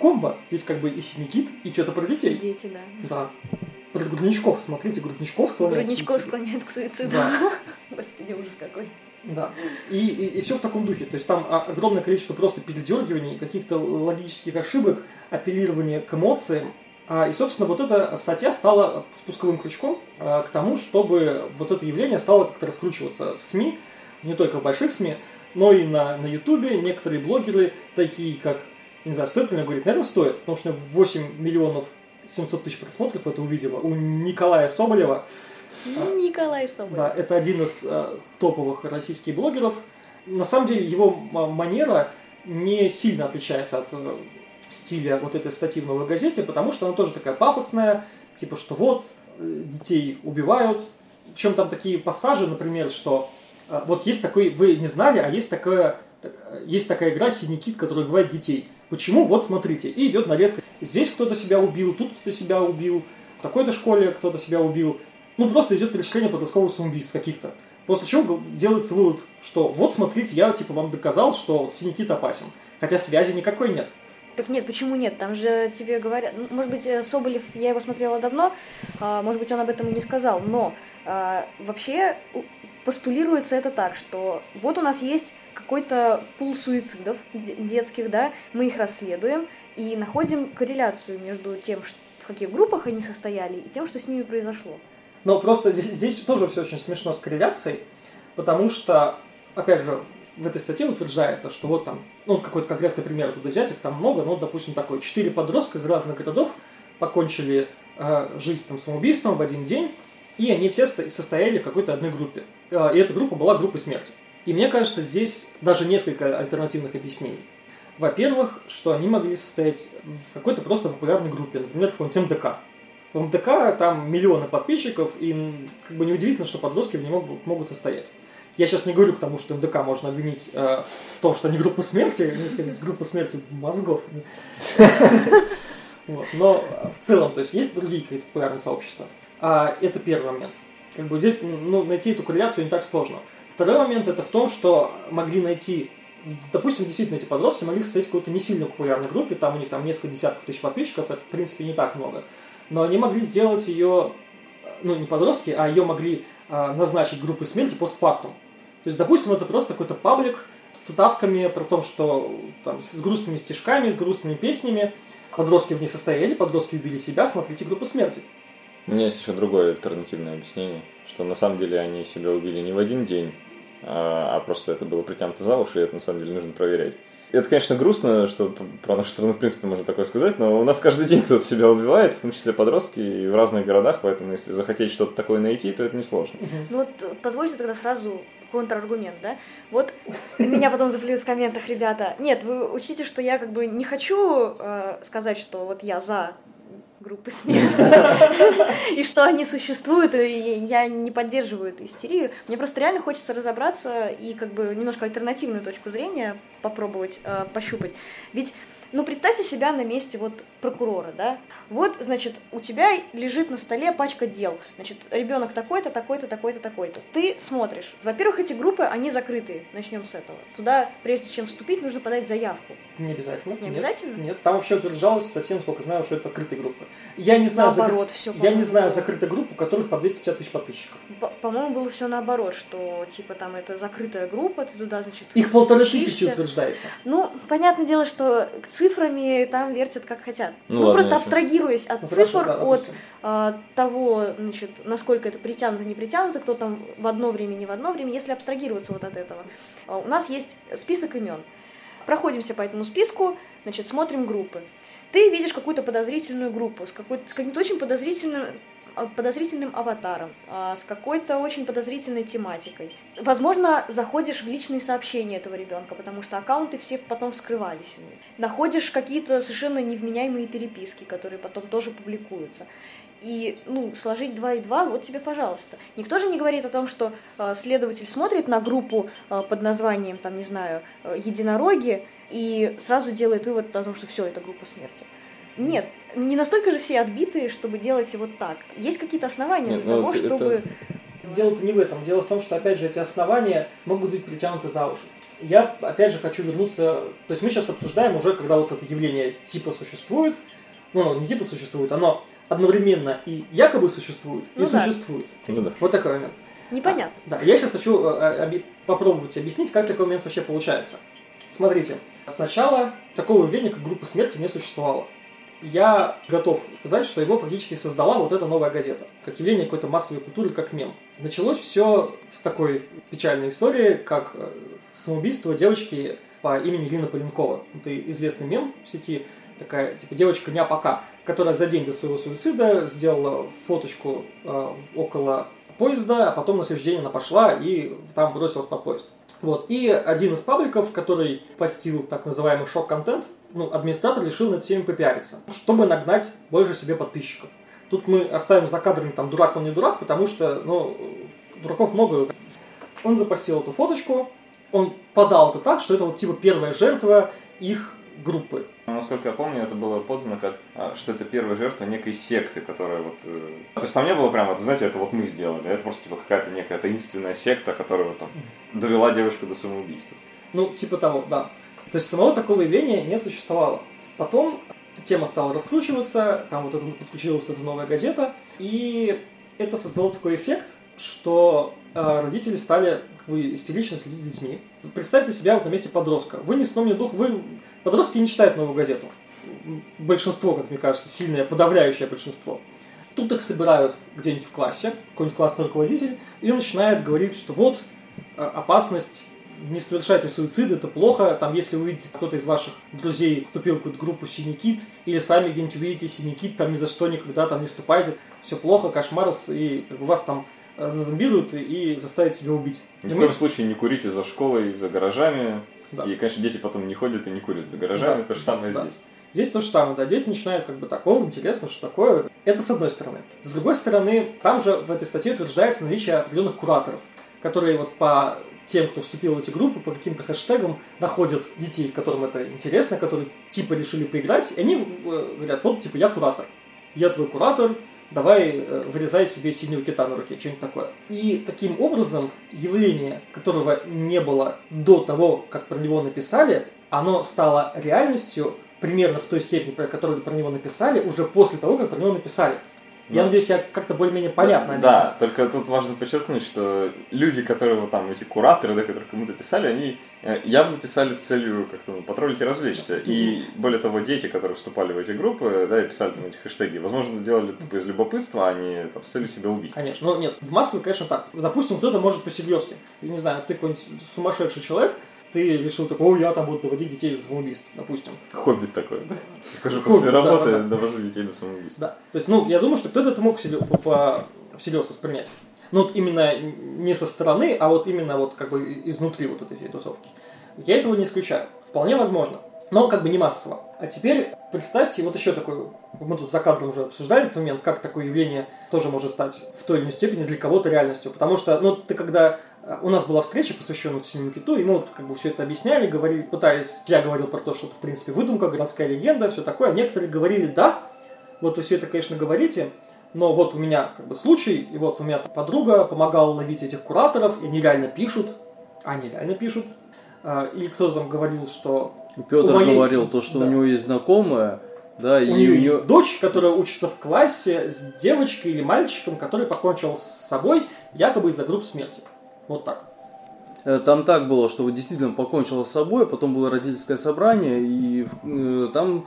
Комбо, здесь как бы и синикит, и что-то про детей. Дети, да. Да. Про грудничков, смотрите, грудничков склоняют Грудничков склоняют к суициду. Да. Господи, ужас какой. Да. И, и, и все в таком духе. То есть там огромное количество просто передергиваний, каких-то логических ошибок, апеллирования к эмоциям. А, и, собственно, вот эта статья стала спусковым крючком а, к тому, чтобы вот это явление стало как-то раскручиваться в СМИ, не только в больших СМИ, но и на, на Ютубе. Некоторые блогеры, такие как, не знаю, стоит ли мне говорить, наверное, стоит, потому что 8 миллионов 700 тысяч просмотров это увидела у Николая Соболева. Николай Соболев. Да, это один из э, топовых российских блогеров. На самом деле его манера не сильно отличается от э, стиля вот этой статьи в «Новой газете», потому что она тоже такая пафосная, типа, что вот, э, детей убивают. Причем там такие пассажи, например, что э, вот есть такой, вы не знали, а есть такая, есть такая игра «Синий кит», которая убивает детей. Почему? Вот смотрите. И идет нарезка. Здесь кто-то себя убил, тут кто-то себя убил, в такой-то школе кто-то себя убил. Ну, просто идет перечисление подростковых самоубийств каких-то. После чего делается вывод, что вот смотрите, я типа вам доказал, что синий опасен. Хотя связи никакой нет. Так нет, почему нет? Там же тебе говорят... Ну, может быть, э, Соболев, я его смотрела давно, а, может быть, он об этом и не сказал, но а, вообще постулируется это так, что вот у нас есть какой-то пул суицидов детских, да, мы их расследуем и находим корреляцию между тем, в каких группах они состояли, и тем, что с ними произошло. Но просто здесь, здесь тоже все очень смешно с корреляцией, потому что, опять же, в этой статье утверждается, что вот там, ну, какой-то конкретный пример туда взять, их там много, но, допустим, такой, четыре подростка из разных городов покончили э, жизнь там самоубийством в один день, и они все состояли в какой-то одной группе. Э, и эта группа была группой смерти. И мне кажется, здесь даже несколько альтернативных объяснений. Во-первых, что они могли состоять в какой-то просто популярной группе, например, какой-нибудь МДК. В МДК там миллионы подписчиков, и как бы неудивительно, что подростки в нем могут, могут состоять. Я сейчас не говорю к тому, что МДК можно обвинить э, в том, что они группа смерти, группа смерти мозгов. Но в целом, то есть есть другие какие-то популярные сообщества. А это первый момент. Как бы здесь ну, найти эту корреляцию не так сложно. Второй момент это в том, что могли найти, допустим, действительно эти подростки могли состоять в какой-то не сильно популярной группе, там у них там несколько десятков тысяч подписчиков, это в принципе не так много. Но они могли сделать ее, ну не подростки, а ее могли а, назначить группой смерти постфактум. То есть, допустим, это просто какой-то паблик с цитатками про то, что там, с грустными стишками, с грустными песнями. Подростки в ней состояли, подростки убили себя, смотрите группу смерти. У меня есть еще другое альтернативное объяснение, что на самом деле они себя убили не в один день, а, а просто это было притянуто за уши, и это на самом деле нужно проверять. Это, конечно, грустно, что про нашу страну, в принципе, можно такое сказать, но у нас каждый день кто-то себя убивает, в том числе подростки, и в разных городах, поэтому если захотеть что-то такое найти, то это несложно. Ну вот позвольте тогда сразу контраргумент, да? Вот меня потом заплюют в комментах, ребята. Нет, вы учтите, что я как бы не хочу э, сказать, что вот я за группы смерти, и что они существуют, и я не поддерживаю эту истерию. Мне просто реально хочется разобраться и как бы немножко альтернативную точку зрения попробовать э, пощупать. Ведь ну, представьте себя на месте вот прокурора, да? Вот, значит, у тебя лежит на столе пачка дел. Значит, ребенок такой-то, такой-то, такой-то, такой-то. Ты смотришь. Во-первых, эти группы, они закрытые. Начнем с этого. Туда, прежде чем вступить, нужно подать заявку. Не обязательно. Не обязательно? Нет, нет. там вообще утверждалось совсем, сколько знаю, что это открытые группы. Я не знаю, наоборот, закры... все, я не знаю закрытую группу, у которых по 250 тысяч подписчиков. По-моему, было все наоборот, что типа там это закрытая группа, ты туда, значит, Их полторы тысячи утверждается. Ну, понятное дело, что цифрами там вертят как хотят. Ну, ну ладно, просто абстрагируясь от ну, цифр, да, от а, того, значит, насколько это притянуто, не притянуто, кто там в одно время, не в одно время, если абстрагироваться вот от этого. А, у нас есть список имен. Проходимся по этому списку, значит, смотрим группы. Ты видишь какую-то подозрительную группу с, какой с каким-то очень подозрительным подозрительным аватаром, а, с какой-то очень подозрительной тематикой. Возможно, заходишь в личные сообщения этого ребенка, потому что аккаунты все потом вскрывались у них. Находишь какие-то совершенно невменяемые переписки, которые потом тоже публикуются. И, ну, сложить 2 и 2, вот тебе, пожалуйста. Никто же не говорит о том, что э, следователь смотрит на группу под названием, там, не знаю, единороги, и сразу делает вывод о том, что все, это группа смерти. Нет, не настолько же все отбитые, чтобы делать вот так. Есть какие-то основания Нет, для ну того, это- чтобы... Дело-то не в этом. Дело в том, что, опять же, эти основания могут быть притянуты за уши. Я, опять же, хочу вернуться... То есть мы сейчас обсуждаем уже, когда вот это явление типа существует, ну, оно не типа существует, оно одновременно и якобы существует, и Ну да. существует. Ну да. Вот такой момент. Непонятно. Да, я сейчас хочу э, оби- попробовать объяснить, как такой момент вообще получается. Смотрите, сначала такого явления, как группа смерти, не существовало. Я готов сказать, что его фактически создала вот эта новая газета, как явление какой-то массовой культуры, как мем. Началось все с такой печальной истории, как э, самоубийство девочки по имени Лина Поленкова. Это известный мем в сети, такая типа девочка не пока, которая за день до своего суицида сделала фоточку э, около поезда, а потом на следующий день она пошла и там бросилась под поезд. Вот. И один из пабликов, который постил так называемый шок-контент, ну, администратор решил над всеми попиариться, чтобы нагнать больше себе подписчиков. Тут мы оставим за кадрами там дурак он не дурак, потому что, ну, дураков много. Он запостил эту фоточку, он подал это так, что это вот типа первая жертва их группы. Насколько я помню, это было подано как, а, что это первая жертва некой секты, которая вот... э, То есть там не было прям, вот, знаете, это вот мы сделали, это просто типа какая-то некая таинственная секта, которая вот там довела девочку до самоубийства. Ну, типа того, да. То есть самого такого явления не существовало. Потом тема стала раскручиваться, там вот это, подключилась вот эта новая газета, и это создало такой эффект, что э, родители стали как бы, истерично следить за детьми. Представьте себя вот на месте подростка. Вы ни сном, ни дух, вы... Подростки не читают новую газету. Большинство, как мне кажется, сильное, подавляющее большинство. Тут их собирают где-нибудь в классе, какой-нибудь классный руководитель, и начинает говорить, что вот э, опасность не совершайте суицид, это плохо. Там, если вы увидите, кто-то из ваших друзей вступил в какую-то группу Синий Кит, или сами где-нибудь увидите Синий Кит, там ни за что никогда там не вступайте, все плохо, кошмар, и как бы вас там э, зазомбируют и заставят себя убить. Ни в коем случае не курите за школой, за гаражами. Да. И, конечно, дети потом не ходят и не курят за гаражами, Да, то же самое да. здесь. Здесь то же самое, да, дети начинают как бы так, о, интересно, что такое. Это с одной стороны. С другой стороны, там же в этой статье утверждается наличие определенных кураторов, которые вот по тем, кто вступил в эти группы, по каким-то хэштегам находят детей, которым это интересно, которые типа решили поиграть, и они э, говорят, вот типа я куратор, я твой куратор, давай э, вырезай себе синего кита на руке, что-нибудь такое. И таким образом явление, которого не было до того, как про него написали, оно стало реальностью примерно в той степени, про которую про него написали, уже после того, как про него написали. Я Да. надеюсь, я как-то более-менее понятно Да, объяснил. только тут важно подчеркнуть, что люди, которые вот там, эти кураторы, да, которые кому-то писали, они э, явно писали с целью как-то ну, потроллить и развлечься. И более того, дети, которые вступали в эти группы, да, и писали там эти хэштеги, возможно, делали тупо из любопытства, а не там, с целью себя убить. Конечно. Ну, нет, в массовом, конечно, так. Допустим, кто-то может по-серьезки. Я не знаю, ты какой-нибудь сумасшедший человек, ты решил такой, о, я там буду доводить детей до самоубийства, допустим. Хобби такое, да? Хожу после работы, да, да. довожу детей до самоубийства. Да. То есть, ну, я думаю, что кто-то это мог всерьез воспринять. Ну, вот именно не со стороны, а вот именно вот как бы изнутри вот этой всей тусовки. Я этого не исключаю. Вполне возможно. Но как бы не массово. А теперь представьте, вот еще такой, мы тут за кадром уже обсуждали этот момент, как такое явление тоже может стать в той или иной степени для кого-то реальностью. Потому что, ну, ты когда... У нас была встреча, посвященная синему киту, и мы вот как бы все это объясняли, говорили, пытались... Я говорил про то, что это, в принципе, выдумка, городская легенда, все такое. Некоторые говорили, да, вот вы все это, конечно, говорите, но вот у меня как бы случай, и вот у меня подруга помогала ловить этих кураторов, и они реально пишут, они реально пишут. А, Или кто-то там говорил, что Петр У моей- говорил то, что да. у него есть знакомая, да, и у нее есть дочь, которая учится в классе с девочкой или мальчиком, который покончил с собой якобы из-за групп смерти. Вот так. Э, Там так было, что действительно покончила с собой, потом было родительское собрание, и э, там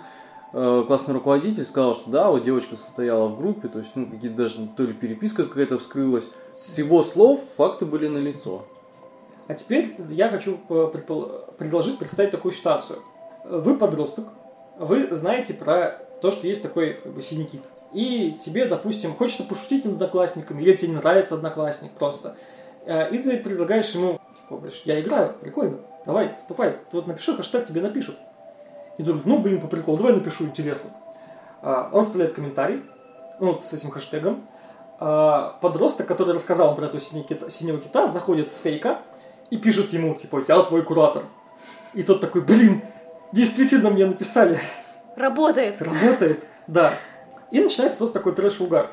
э, классный руководитель сказал, что да, вот девочка состояла в группе, то есть, ну, какие-то даже то ли переписка какая-то вскрылась. С его слов факты были налицо. А теперь я хочу предложить представить такую ситуацию. Вы подросток, вы знаете про то, что есть такой как бы, синий кит. И тебе, допустим, хочется пошутить над одноклассником, или тебе не нравится одноклассник просто. Э, И ты предлагаешь ему, типа, говоришь, я играю, прикольно, давай, вступай, вот напиши хэштег, тебе напишут. И думает, ну, блин, по приколу, давай напишу, интересно. А, Он вставляет комментарий, ну, вот с этим хэштегом, а, подросток, который рассказал про этого синего кита, синего кита, заходит с фейка и пишет ему, типа, я твой куратор. И тот такой, блин, действительно мне написали. Работает. Работает, да. И начинается просто такой трэш-угар.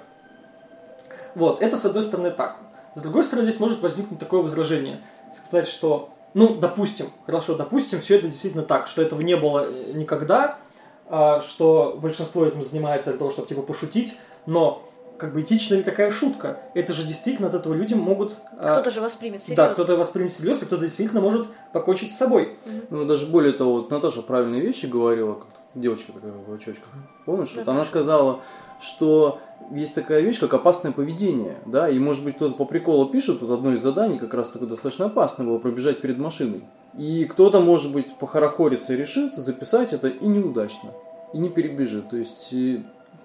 Вот, это с одной стороны так. С другой стороны, здесь может возникнуть такое возражение. Сказать, что, ну, допустим, хорошо, допустим, все это действительно так, что этого не было э, никогда, а, что большинство этим занимается для того, чтобы типа пошутить, но как бы этична ли такая шутка? Это же действительно от этого люди могут... а, Кто-то же воспримет серьезно. Да, кто-то воспримет всерьез, и кто-то действительно может покончить с собой. Ну, даже более того, вот Наташа правильные вещи говорила, как девочка такая в очочках. Помнишь? Вот она сказала, что есть такая вещь, как опасное поведение, да, и, может быть, кто-то по приколу пишет, тут одно из заданий как раз такое достаточно опасное было, пробежать перед машиной. И кто-то, может быть, похорохорится и решит записать это и неудачно, и не перебежит. То есть,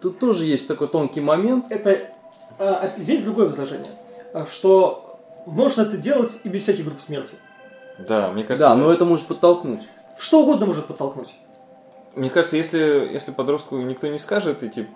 тут тоже есть такой тонкий момент. Это а, здесь другое возражение, а, что можно это делать и без всяких групп смерти. Да, мне кажется, Да, но это может подтолкнуть. Что угодно может подтолкнуть. Мне кажется, если, если подростку никто не скажет идти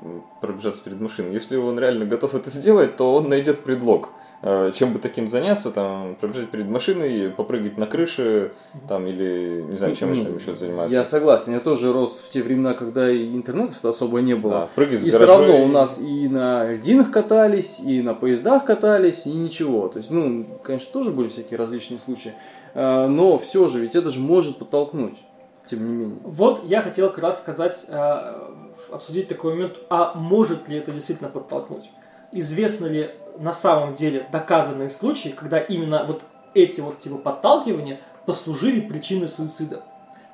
пробежаться перед машиной, если он реально готов это сделать, то он найдет предлог. Э, Чем бы таким заняться, там, пробежать перед машиной, попрыгать на крыше, там, или, не знаю, чем Не, они там еще занимаются. Я согласен, я тоже рос в те времена, когда и интернетов особо не было. Да, прыгать с И все равно у нас и на льдинах катались, и на поездах катались, и ничего. То есть, ну, конечно, тоже были всякие различные случаи. А, Но все же, ведь это же может подтолкнуть, тем не менее. Вот я хотел как раз сказать, э, обсудить такой момент, а может ли это действительно подтолкнуть? Известно ли на самом деле доказанные случаи, когда именно вот эти вот типа подталкивания послужили причиной суицида?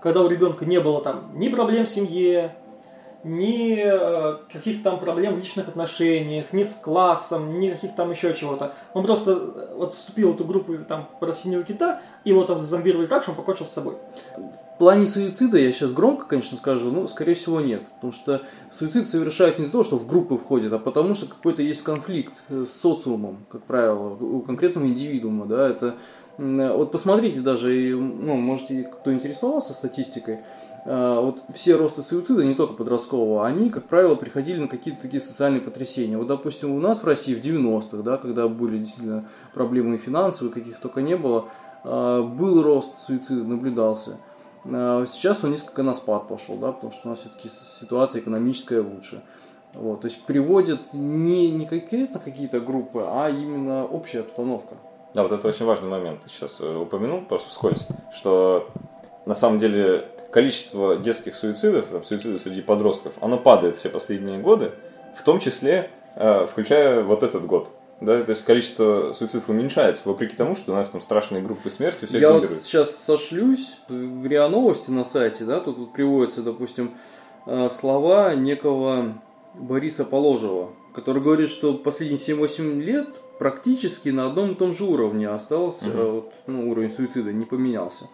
Когда у ребенка не было там ни проблем в семье, ни э, каких-то там проблем в личных отношениях, ни с классом, ни каких там еще чего-то. Он просто э, вот вступил в эту группу там про синего кита, и его там зазомбировали так, что он покончил с собой. Плане суицида, я сейчас громко, конечно, скажу, но, скорее всего, нет. Потому что суицид совершают не из-за того, что в группы входят, а потому что какой-то есть конфликт э, с социумом, как правило, у конкретного индивидуума. Да, это, м, вот посмотрите даже, ну, можете, кто интересовался статистикой, а, вот все росты суицида, не только подросткового, они, как правило, приходили на какие-то такие социальные потрясения. Вот, допустим, у нас в России в 90-х, да, когда были действительно проблемы финансовые, каких только не было, был рост суицида, наблюдался. А Сейчас он несколько на спад пошел, да, потому что у нас все-таки ситуация экономическая лучше. Вот, то есть приводят не, не конкретно какие-то группы, а именно общая обстановка. Да, вот это очень важный момент. Ты сейчас э, упомянул просто вскользь, что на самом деле количество детских суицидов, там, суицидов среди подростков, оно падает все последние годы, в том числе э, включая вот этот год. Да, то есть количество суицидов уменьшается, вопреки тому, что у нас там страшные группы смерти, все Я вот сейчас сошлюсь в РИА Новости на сайте, да, тут вот приводятся, допустим, э, слова некого Бориса Положева, который говорит, что последние 7-8 лет практически на одном и том же уровне остался, Мгм. э, вот, ну, уровень суицида не поменялся.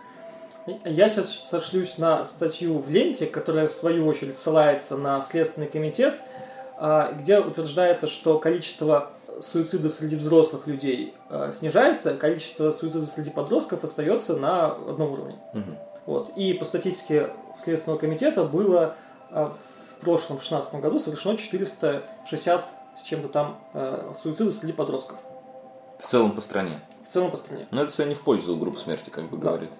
Я сейчас сошлюсь на статью в ленте, которая в свою очередь ссылается на Следственный комитет, а, где утверждается, что количество суицидов среди взрослых людей а, снижается, количество суицидов среди подростков остается на одном уровне. Мгм. Вот. И по статистике Следственного комитета было а, в прошлом, в 2016 году, совершено 460 с чем-то там а, суицидов среди подростков. В целом по стране. В целом по стране. Но это все не в пользу групп смерти, как бы Да. говорит.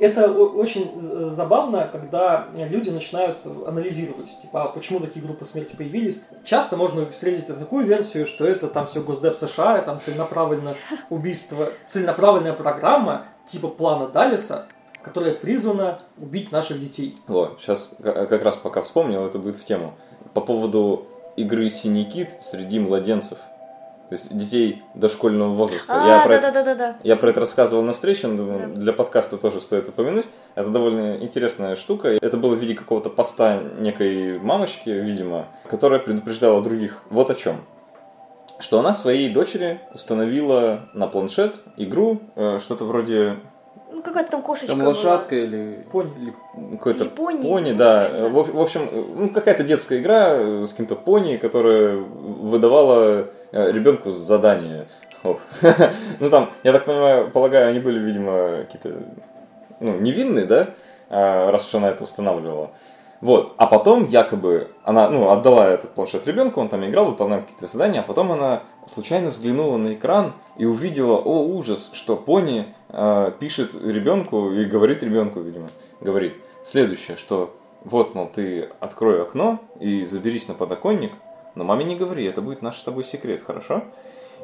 Это о- очень з- забавно, когда люди начинают анализировать, типа, а почему такие группы смерти появились. Часто можно встретить такую версию, что это там все Госдеп США, там целенаправленное убийство, целенаправленная программа типа плана Далиса, которая призвана убить наших детей. Вот, сейчас как раз пока вспомнил, это будет в тему. По поводу игры «Синий кит» среди младенцев. То есть детей дошкольного возраста. я, А, про это, да-да-да-да. я про это рассказывал на встрече, но думаю, Да. для подкаста тоже стоит упомянуть. Это довольно интересная штука. Это было в виде какого-то поста некой мамочки, видимо, которая предупреждала других вот о чем. Что она своей дочери установила на планшет игру, э, что-то вроде Ну, какая-то там кошечка Там была. лошадка или... Пони. или- какой-то Или пони. пони, да. В, в общем, ну, какая-то детская игра э, с каким-то пони, которая выдавала э, ребенку задание. Ну там, я так понимаю, полагаю, они были, видимо, какие-то ну, невинные, да, А, раз уж она это устанавливала. Вот. А потом якобы она ну, отдала этот планшет ребенку, он там играл, выполнял какие-то задания, а потом она случайно взглянула на экран и увидела, о ужас, что Пони э, пишет ребенку и говорит ребенку, видимо, говорит следующее, что вот, мол, ты открой окно и заберись на подоконник, но маме не говори, это будет наш с тобой секрет, хорошо?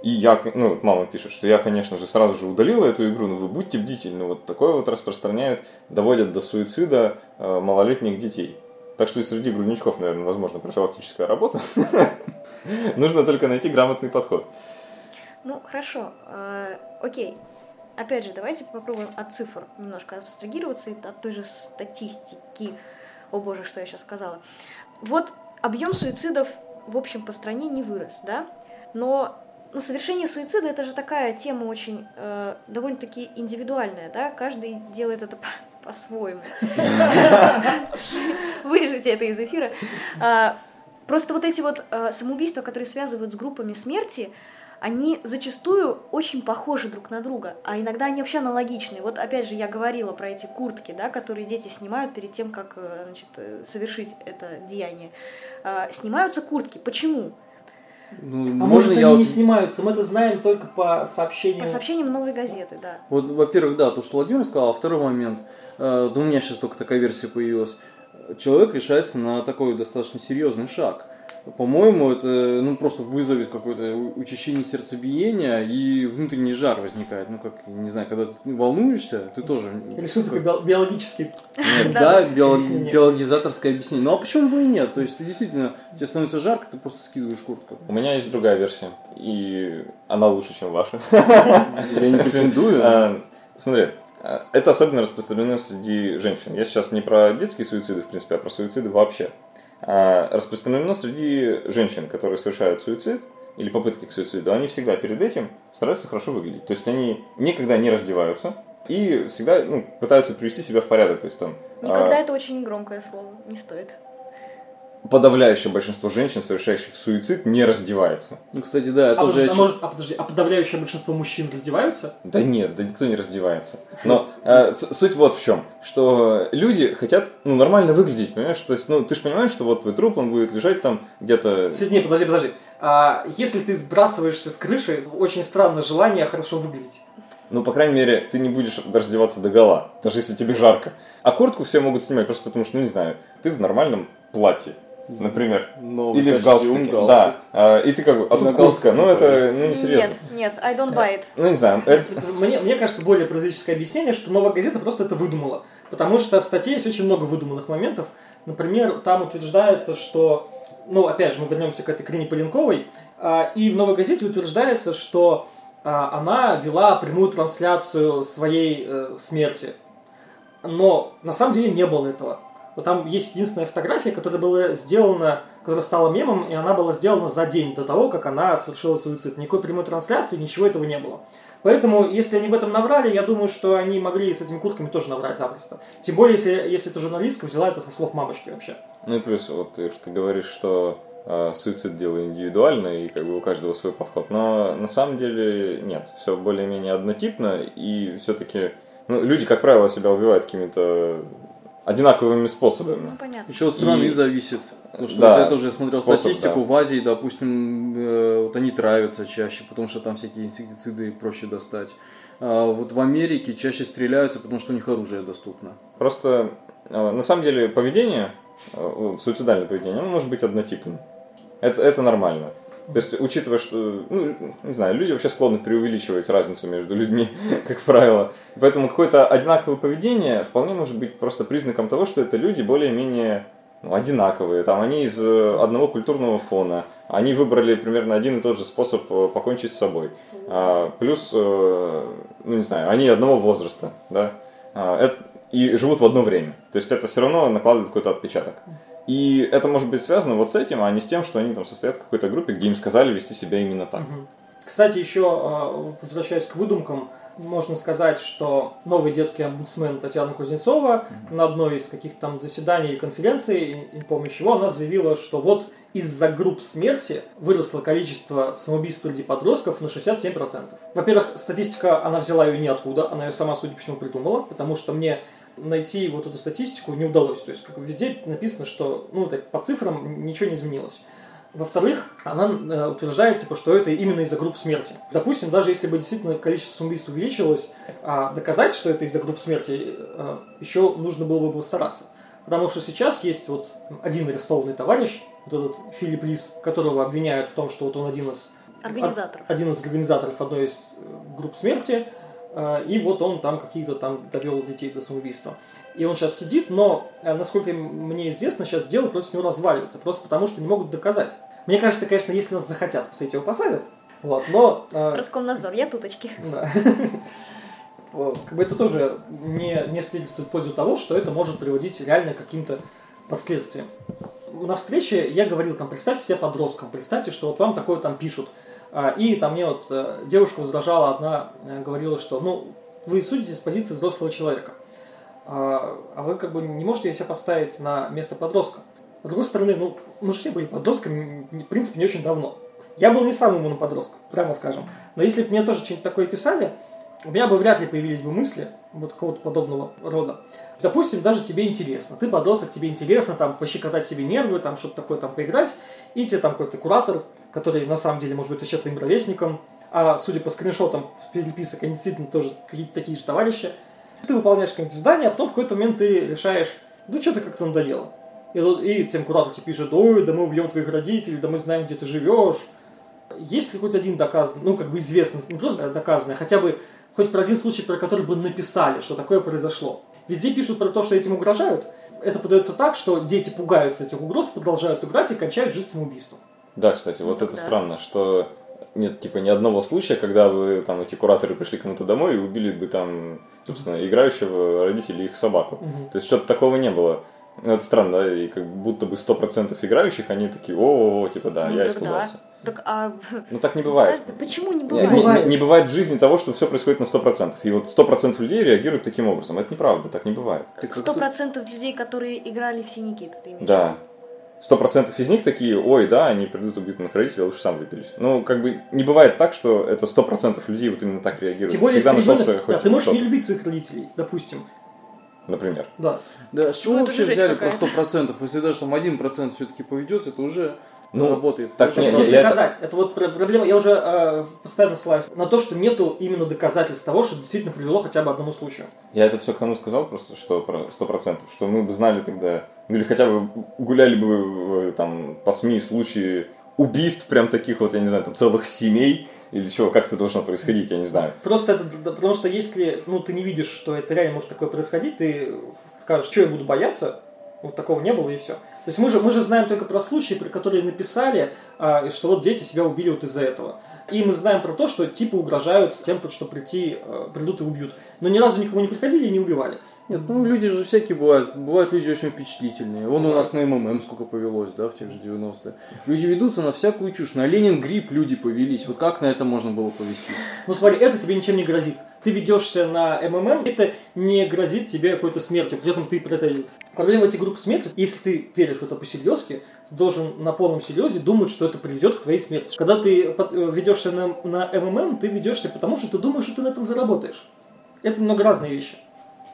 И я, ну, вот мама пишет, что я, конечно же, сразу же удалила эту игру, но вы будьте бдительны. Вот такое вот распространяют, доводят до суицида э, малолетних детей. Так что и среди грудничков, наверное, возможно профилактическая работа. Нужно только найти грамотный подход. Ну, хорошо. Э, окей. Опять же, давайте попробуем от цифр немножко абстрагироваться от той же статистики. О боже, что я сейчас сказала. Вот объем суицидов в общем по стране не вырос, да? Но ну, совершение суицида это же такая тема очень э, довольно-таки индивидуальная, да, каждый делает это по-своему. Вырежите это из эфира. А, просто вот эти вот э, самоубийства, которые связывают с группами смерти, они зачастую очень похожи друг на друга, а иногда они вообще аналогичны. Вот опять же я говорила про эти куртки, да, которые дети снимают перед тем, как э, значит, э, совершить это деяние. А, снимаются куртки. Почему? Ну, а может они вот... не снимаются, мы это знаем только по сообщениям. По сообщениям новой газеты, да. Вот, во-первых, да, то, что Владимир сказал, а второй момент, э, да у меня сейчас только такая версия появилась, человек решается на такой достаточно серьезный шаг – по-моему, это ну, просто вызовет какое-то учащение сердцебиения и внутренний жар возникает. Ну, как, не знаю, когда ты волнуешься, ты тоже... Рисует такой биологический... Нет, да, биологизаторское объяснение. Ну, а почему бы и нет? То есть, ты действительно, тебе становится жарко, ты просто скидываешь куртку. У меня есть другая версия, и она лучше, чем ваша. Я не претендую. А, смотри, это особенно распространено среди женщин. Я сейчас не про детские суициды, в принципе, а про суициды вообще. А, распространено среди женщин, которые совершают суицид или попытки к суициду, они всегда перед этим стараются хорошо выглядеть. То есть они никогда не раздеваются и всегда ну, пытаются привести себя в порядок. То есть, там, Никогда а... это очень громкое слово, не стоит подавляющее большинство женщин, совершающих суицид, не раздевается. Ну, кстати, да, это а тоже... А, может, а, подожди, а подавляющее большинство мужчин раздеваются? Да нет, да никто не раздевается. Но э, суть вот в чем, что люди хотят, ну, нормально выглядеть, понимаешь? То есть, ну, ты же понимаешь, что вот твой труп, он будет лежать там где-то... Нет, подожди, подожди. А, если ты сбрасываешься с крыши, очень странное желание хорошо выглядеть. Ну, по крайней мере, ты не будешь раздеваться до гола, даже если тебе жарко. А куртку все могут снимать просто потому, что, ну, не знаю, ты в нормальном платье например. Новый Или в галстуке. галстук. Да. И ты как бы, а тут куртка, ну это ну, не серьезно. Нет, нет, I don't buy it. Ну не знаю. Это... Мне, мне кажется, более прозаическое объяснение, что новая газета просто это выдумала. Потому что в статье есть очень много выдуманных моментов. Например, там утверждается, что, ну опять же, мы вернемся к этой Крине Поленковой, а, и в новой газете утверждается, что а, она вела прямую трансляцию своей э, смерти. Но на самом деле не было этого. Вот там есть единственная фотография, которая была сделана, которая стала мемом, и она была сделана за день до того, как она совершила суицид. Никакой прямой трансляции, ничего этого не было. Поэтому, если они в этом наврали, я думаю, что они могли с этими куртками тоже наврать запросто. Тем более, если, если эта журналистка взяла это со слов мамочки вообще. Ну и плюс, вот ты, ты говоришь, что э, суицид дело индивидуальное, и как бы у каждого свой подход. Но на самом деле нет, все более-менее однотипно, и все-таки ну, люди, как правило, себя убивают какими-то одинаковыми способами. Ну, понятно. Еще от страны и... зависит. Потому что да, я тоже смотрел способ, статистику, да. в Азии, допустим, э, вот они травятся чаще, потому что там всякие инсектициды проще достать. А вот в Америке чаще стреляются, потому что у них оружие доступно. Просто э, на самом деле поведение, э, суицидальное поведение, оно может быть однотипным. Это, это нормально. То есть, учитывая, что, ну, не знаю, люди вообще склонны преувеличивать разницу между людьми, как правило. Поэтому какое-то одинаковое поведение вполне может быть просто признаком того, что это люди более-менее ну, одинаковые. Там они из э, одного культурного фона. Они выбрали примерно один и тот же способ э, покончить с собой. А, плюс, э, ну не знаю, они одного возраста, да, а, и живут в одно время. То есть это все равно накладывает какой-то отпечаток. И это может быть связано вот с этим, а не с тем, что они там состоят в какой-то группе, где им сказали вести себя именно так. Кстати, еще а, возвращаясь к выдумкам, можно сказать, что новый детский омбудсмен Татьяна Кузнецова mm-hmm. на одной из каких-то там заседаний или конференций, не помню чего, она заявила, что вот из-за групп смерти выросло количество самоубийств среди подростков на 67%. Во-первых, статистика, она взяла ее ниоткуда, она ее сама, судя по всему, придумала, потому что мне найти вот эту статистику не удалось. То есть как везде написано, что ну, так, по цифрам ничего не изменилось. Во-вторых, она э, утверждает, типа, что это именно из-за групп смерти. Допустим, даже если бы действительно количество самоубийств увеличилось, а доказать, что это из-за групп смерти, э, еще нужно было бы постараться. Потому что сейчас есть вот один арестованный товарищ, вот этот Филипп Лис, которого обвиняют в том, что вот он один из Организаторов. один из организаторов одной из э, групп смерти, и вот он там какие-то там довел детей до самоубийства. И он сейчас сидит, но, э, насколько мне известно, сейчас дело против него разваливается, просто потому что не могут доказать. Мне кажется, конечно, если нас захотят посадить, его посадят. Вот, но... э, Роскомнадзор, я туточки. да. Э, Как бы это тоже не, не свидетельствует в пользу того, что это может приводить реально к каким-то последствиям. На встрече я говорил, там, представьте себе подростком, представьте, что вот вам такое там пишут. А, И там мне вот э, девушка возражала, одна э, говорила, что ну, вы судите с позиции взрослого человека. А а вы как бы не можете себя поставить на место подростка. С другой стороны, ну, мы же все были подростками, в принципе, не очень давно. Я был не самым умным подростком, прямо скажем. Но если бы мне тоже что-нибудь такое писали, у меня бы вряд ли появились бы мысли вот какого-то подобного рода. Допустим, даже тебе интересно. Ты подросток, тебе интересно там пощекотать себе нервы, там что-то такое там поиграть, и тебе там какой-то куратор, который на самом деле может быть вообще твоим ровесником, а судя по скриншотам переписок, они действительно тоже какие-то такие же товарищи. Ты выполняешь какое-нибудь задание, а потом в какой-то момент ты решаешь, ну что-то как-то надоело. И, и тем куратор тебе пишет, ой, да мы убьем твоих родителей, да мы знаем, где ты живешь. Есть ли хоть один доказанный, ну, как бы известный, не просто доказанный, а хотя бы хоть про один случай, про который бы написали, что такое произошло. Везде пишут про то, что этим угрожают. Это подается так, что дети пугаются этих угроз, продолжают играть и кончают жизнь самоубийством. Да, кстати, вот это да. странно, что нет, типа, ни одного случая, когда бы там эти кураторы пришли кому-то домой и убили бы там, собственно, играющего родителей их собаку. Мгм. То есть что-то такого не было. Ну, это странно, да, и как будто бы 100% играющих, они такие, о, типа, да, Ну, я испугался. да. Так, а... Ну так не бывает. Да, Почему не Не, бывает? не- бывает. не бывает в жизни того, что все происходит на 100%. И вот 100% людей реагируют таким образом. Это неправда, так не бывает. Ты как Сто тут- процентов людей, которые играли в Синий Кит, ты имеешь Да. виду? Сто процентов из них такие, ой, да, они придут убьют моих родителей, лучше сам выберусь. Ну, как бы не бывает так, что это сто процентов людей вот именно так реагируют. Тем более, Всегда нашелся ребенок, хоть да, ты можешь не любить своих родителей, допустим. Например. Да. Да, с чего Ну, вообще взяли про какая-то. 100%? Если даже там 1% все-таки поведется, это уже Ну, работает. так не- уже можешь я это- доказать. Это вот про- проблема. Я уже э, постоянно ссылаюсь на то, что нету именно доказательств того, что действительно привело хотя бы одному случаю. Я это все к тому сказал просто, что про сто процентов, что мы бы знали тогда, ну или хотя бы гуляли бы э, там по СМИ случаи убийств прям таких вот, я не знаю, там целых семей или чего, как это должно происходить, я не знаю. Просто это, потому что если ну, ты не видишь, что это реально может такое происходить, ты скажешь, что я буду бояться, вот такого не было и все. То есть мы же, мы же знаем только про случаи, про которые написали, а, что вот дети себя убили вот из-за этого. И мы знаем про то, что типа угрожают тем, что прийти, э, придут и убьют. Но ни разу никому не приходили и не убивали. Нет, ну люди же всякие бывают. Бывают люди очень впечатлительные. Вон у нас на МММ сколько повелось, да, в тех же 90-е. Люди ведутся на всякую чушь. На Ленин гриб люди повелись. Вот как на это можно было повестись? Ну смотри, это тебе ничем не грозит. Ты ведешься на МММ, это не грозит тебе какой-то смертью. При этом ты при этой... Проблема этих групп смерти, если ты веришь в это по-серьезки, должен на полном серьезе думать, что это приведет к твоей смерти. Когда ты э, ведешься на, на МММ, ты ведешься потому, что ты думаешь, что ты на этом заработаешь. Это немного разные вещи.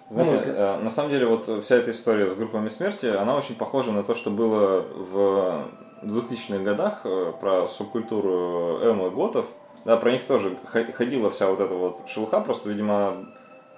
Знаете, взгляд. э, на самом деле вот вся эта история с группами смерти, она очень похожа на то, что было в 2000-х годах э, про субкультуру эмо готов. Да, про них тоже ходила вся вот эта вот шелуха, просто, видимо,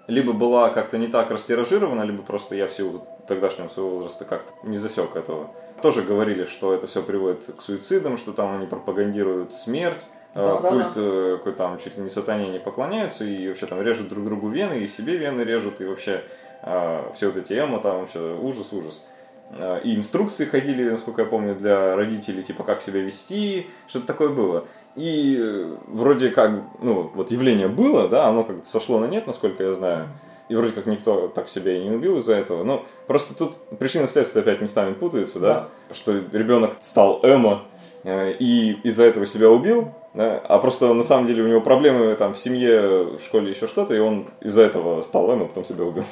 либо была как-то не так растиражирована, либо просто я в силу тогдашнего своего возраста как-то не засек этого. Тоже говорили, что это все приводит к суицидам, что там они пропагандируют смерть, э, Да-да-да. культ э, какой там чуть ли не сатане не поклоняются и вообще там режут друг другу вены, и себе вены режут, и вообще э, все вот эти эмо там вообще ужас, ужас. Э, И инструкции ходили, насколько я помню, для родителей, типа как себя вести, что-то такое было. И э, вроде как, ну, вот явление было, да, оно как-то сошло на нет, насколько я знаю. И вроде как никто так себя и не убил из-за этого. Но просто тут причины и следствия опять местами путаются, да? Что ребенок стал эмо э, и из-за этого себя убил, да? а просто на самом деле у него проблемы там в семье, в школе еще что-то, и он из-за этого стал эмо, а потом себя убил.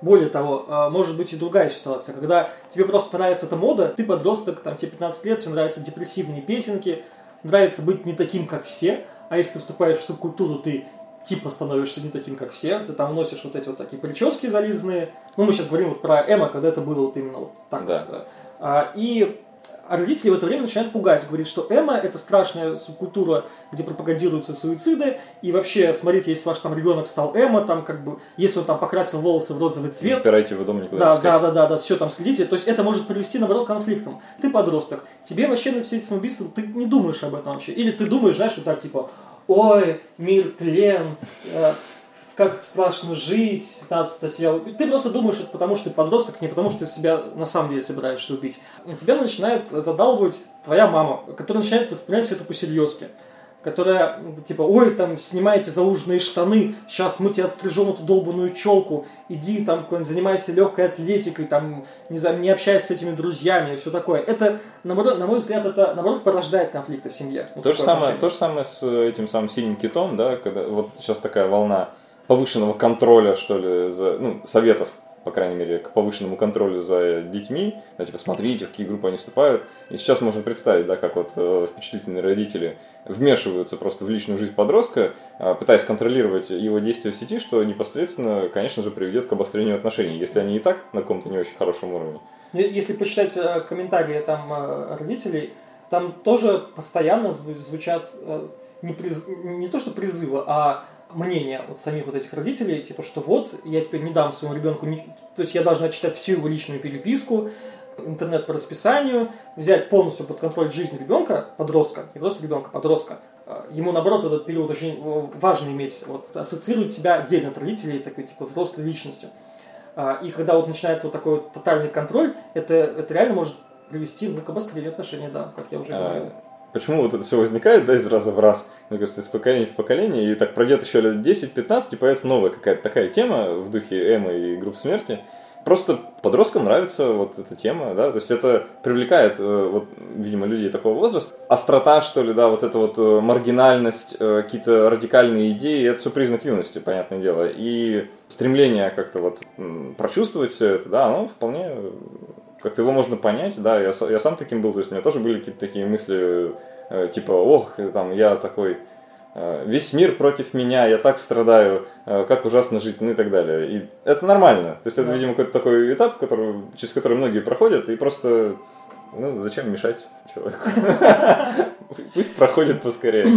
Более того, а, может быть и другая ситуация, когда тебе просто нравится эта мода, ты подросток, там, тебе 15 лет, тебе нравятся депрессивные песенки, нравится быть не таким, как все, а если ты вступаешь в субкультуру, ты типа становишься не таким, как все. Ты там носишь вот эти вот такие прически зализанные. Ну, мы сейчас говорим вот про Эма, когда это было вот именно вот так Да. вот. А, и родители в это время начинают пугать. Говорит, что Эма это страшная субкультура, где пропагандируются суициды. И вообще, смотрите, если ваш там ребенок стал Эма, там как бы, если он там покрасил волосы в розовый Не цвет, запирайте его дома никуда да, не да, да, да, да, все там следите. То есть это может привести, наоборот, к конфликтам. Ты подросток, тебе вообще на все эти самоубийства, ты не думаешь об этом вообще. Или ты думаешь, знаешь, вот так типа, ой, мир тлен, э, как страшно жить, надо себя убить. Ты просто думаешь это потому, что ты подросток, не потому, что ты себя на самом деле собираешься убить. И тебя начинает задалбывать твоя мама, которая начинает воспринимать все это по-серьезки которая, типа, ой, там, снимайте зауженные штаны, сейчас мы тебе отстрижем эту долбанную челку, иди там, занимайся легкой атлетикой, там, не, знаю, не общайся с этими друзьями и все такое. Это, наоборот, на мой взгляд, это, наоборот, порождает конфликты в семье. Вот То же, самое, отношение. то же самое с этим самым синим китом, да, когда вот сейчас такая волна повышенного контроля, что ли, за, ну, советов, по крайней мере, к повышенному контролю за детьми, да, типа, смотрите, в какие группы они вступают. И сейчас можно представить, да, как вот э, впечатлительные родители вмешиваются просто в личную жизнь подростка, э, пытаясь контролировать его действия в сети, что непосредственно, конечно же, приведет к обострению отношений, если они и так на каком-то не очень хорошем уровне. Ну, Если почитать э, комментарии там родителей, там тоже постоянно зву- звучат не, приз- не то что призывы, а мнения от самих вот этих родителей, типа, что вот, я теперь не дам своему ребенку, ни- то есть я должна читать всю его личную переписку, интернет по расписанию, взять полностью под контроль жизнь ребенка, подростка, не просто ребенка, подростка. Э, Ему, наоборот, в этот период очень э, важно иметь, вот, ассоциировать себя отдельно от родителей, такой, типа, взрослой личностью. А, И когда вот начинается вот такой вот тотальный контроль, это, это реально может привести ну, к обострению отношений, да, как я уже говорил. Почему вот это все возникает, да, из раза в раз, мне кажется, из поколения в поколение, и так пройдет еще лет 10-15, и появится новая какая-то такая тема в духе Эмма и групп смерти. Просто подросткам нравится вот эта тема, да, то есть это привлекает, э, вот, видимо, людей такого возраста. Острота, что ли, да, вот эта вот э, маргинальность, э, какие-то радикальные идеи, это все признак юности, понятное дело. И стремление как-то вот прочувствовать все это, да, оно вполне как-то его можно понять, да, я, я сам таким был, то есть у меня тоже были какие-то такие мысли, э, типа, ох, там, я такой, э, весь мир против меня, я так страдаю, э, как ужасно жить, ну и так далее. И это нормально, то есть это, Да. видимо, какой-то такой этап, который, через который многие проходят, и просто, ну, зачем мешать человеку? Пусть проходит поскорее.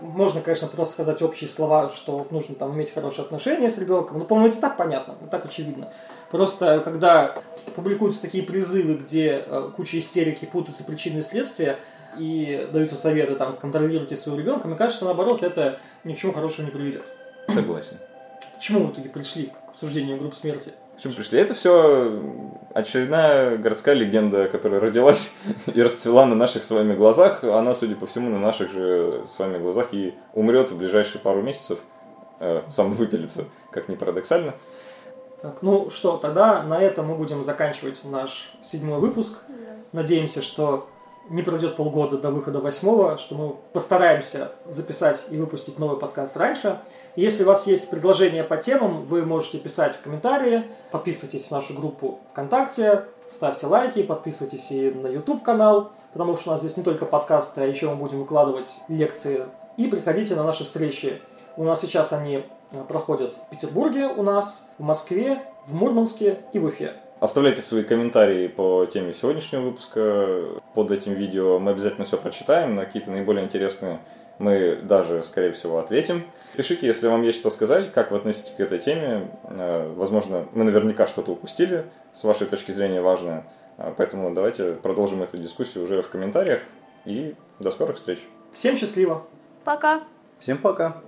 Можно, конечно, просто сказать общие слова, что нужно там иметь хорошие отношения с ребенком. Но, по-моему, это так понятно, так очевидно. Просто когда публикуются такие призывы, где э, куча истерики, путаются причины и следствия, и даются советы, там, контролируйте своего ребенка, мне кажется, наоборот, это ни к чему хорошему не приведет. Согласен. К чему в итоге пришли к обсуждению групп смерти? Чему пришли? Это все очередная городская легенда, которая родилась и расцвела на наших с вами глазах. Она, судя по всему, на наших же с вами глазах и умрет в ближайшие пару месяцев. Э, сам выпилится, как ни парадоксально. Так, ну что, тогда на этом мы будем заканчивать наш седьмой выпуск. Надеемся, что не пройдет полгода до выхода восьмого, что мы постараемся записать и выпустить новый подкаст раньше. Если у вас есть предложения по темам, вы можете писать в комментарии, подписывайтесь в нашу группу ВКонтакте, ставьте лайки, подписывайтесь и на YouTube канал, потому что у нас здесь не только подкасты, а еще мы будем выкладывать лекции. И приходите на наши встречи. У нас сейчас они э, проходят в Петербурге у нас, в Москве, в Мурманске и в Уфе. Оставляйте свои комментарии по теме сегодняшнего выпуска под этим видео. Мы обязательно все прочитаем, на какие-то наиболее интересные мы даже, скорее всего, ответим. Пишите, если вам есть что сказать, как вы относитесь к этой теме. Э, Возможно, мы наверняка что-то упустили, с вашей точки зрения важное. Э, Поэтому давайте продолжим эту дискуссию уже в комментариях. И до скорых встреч. Всем счастливо! Пока! Всем пока.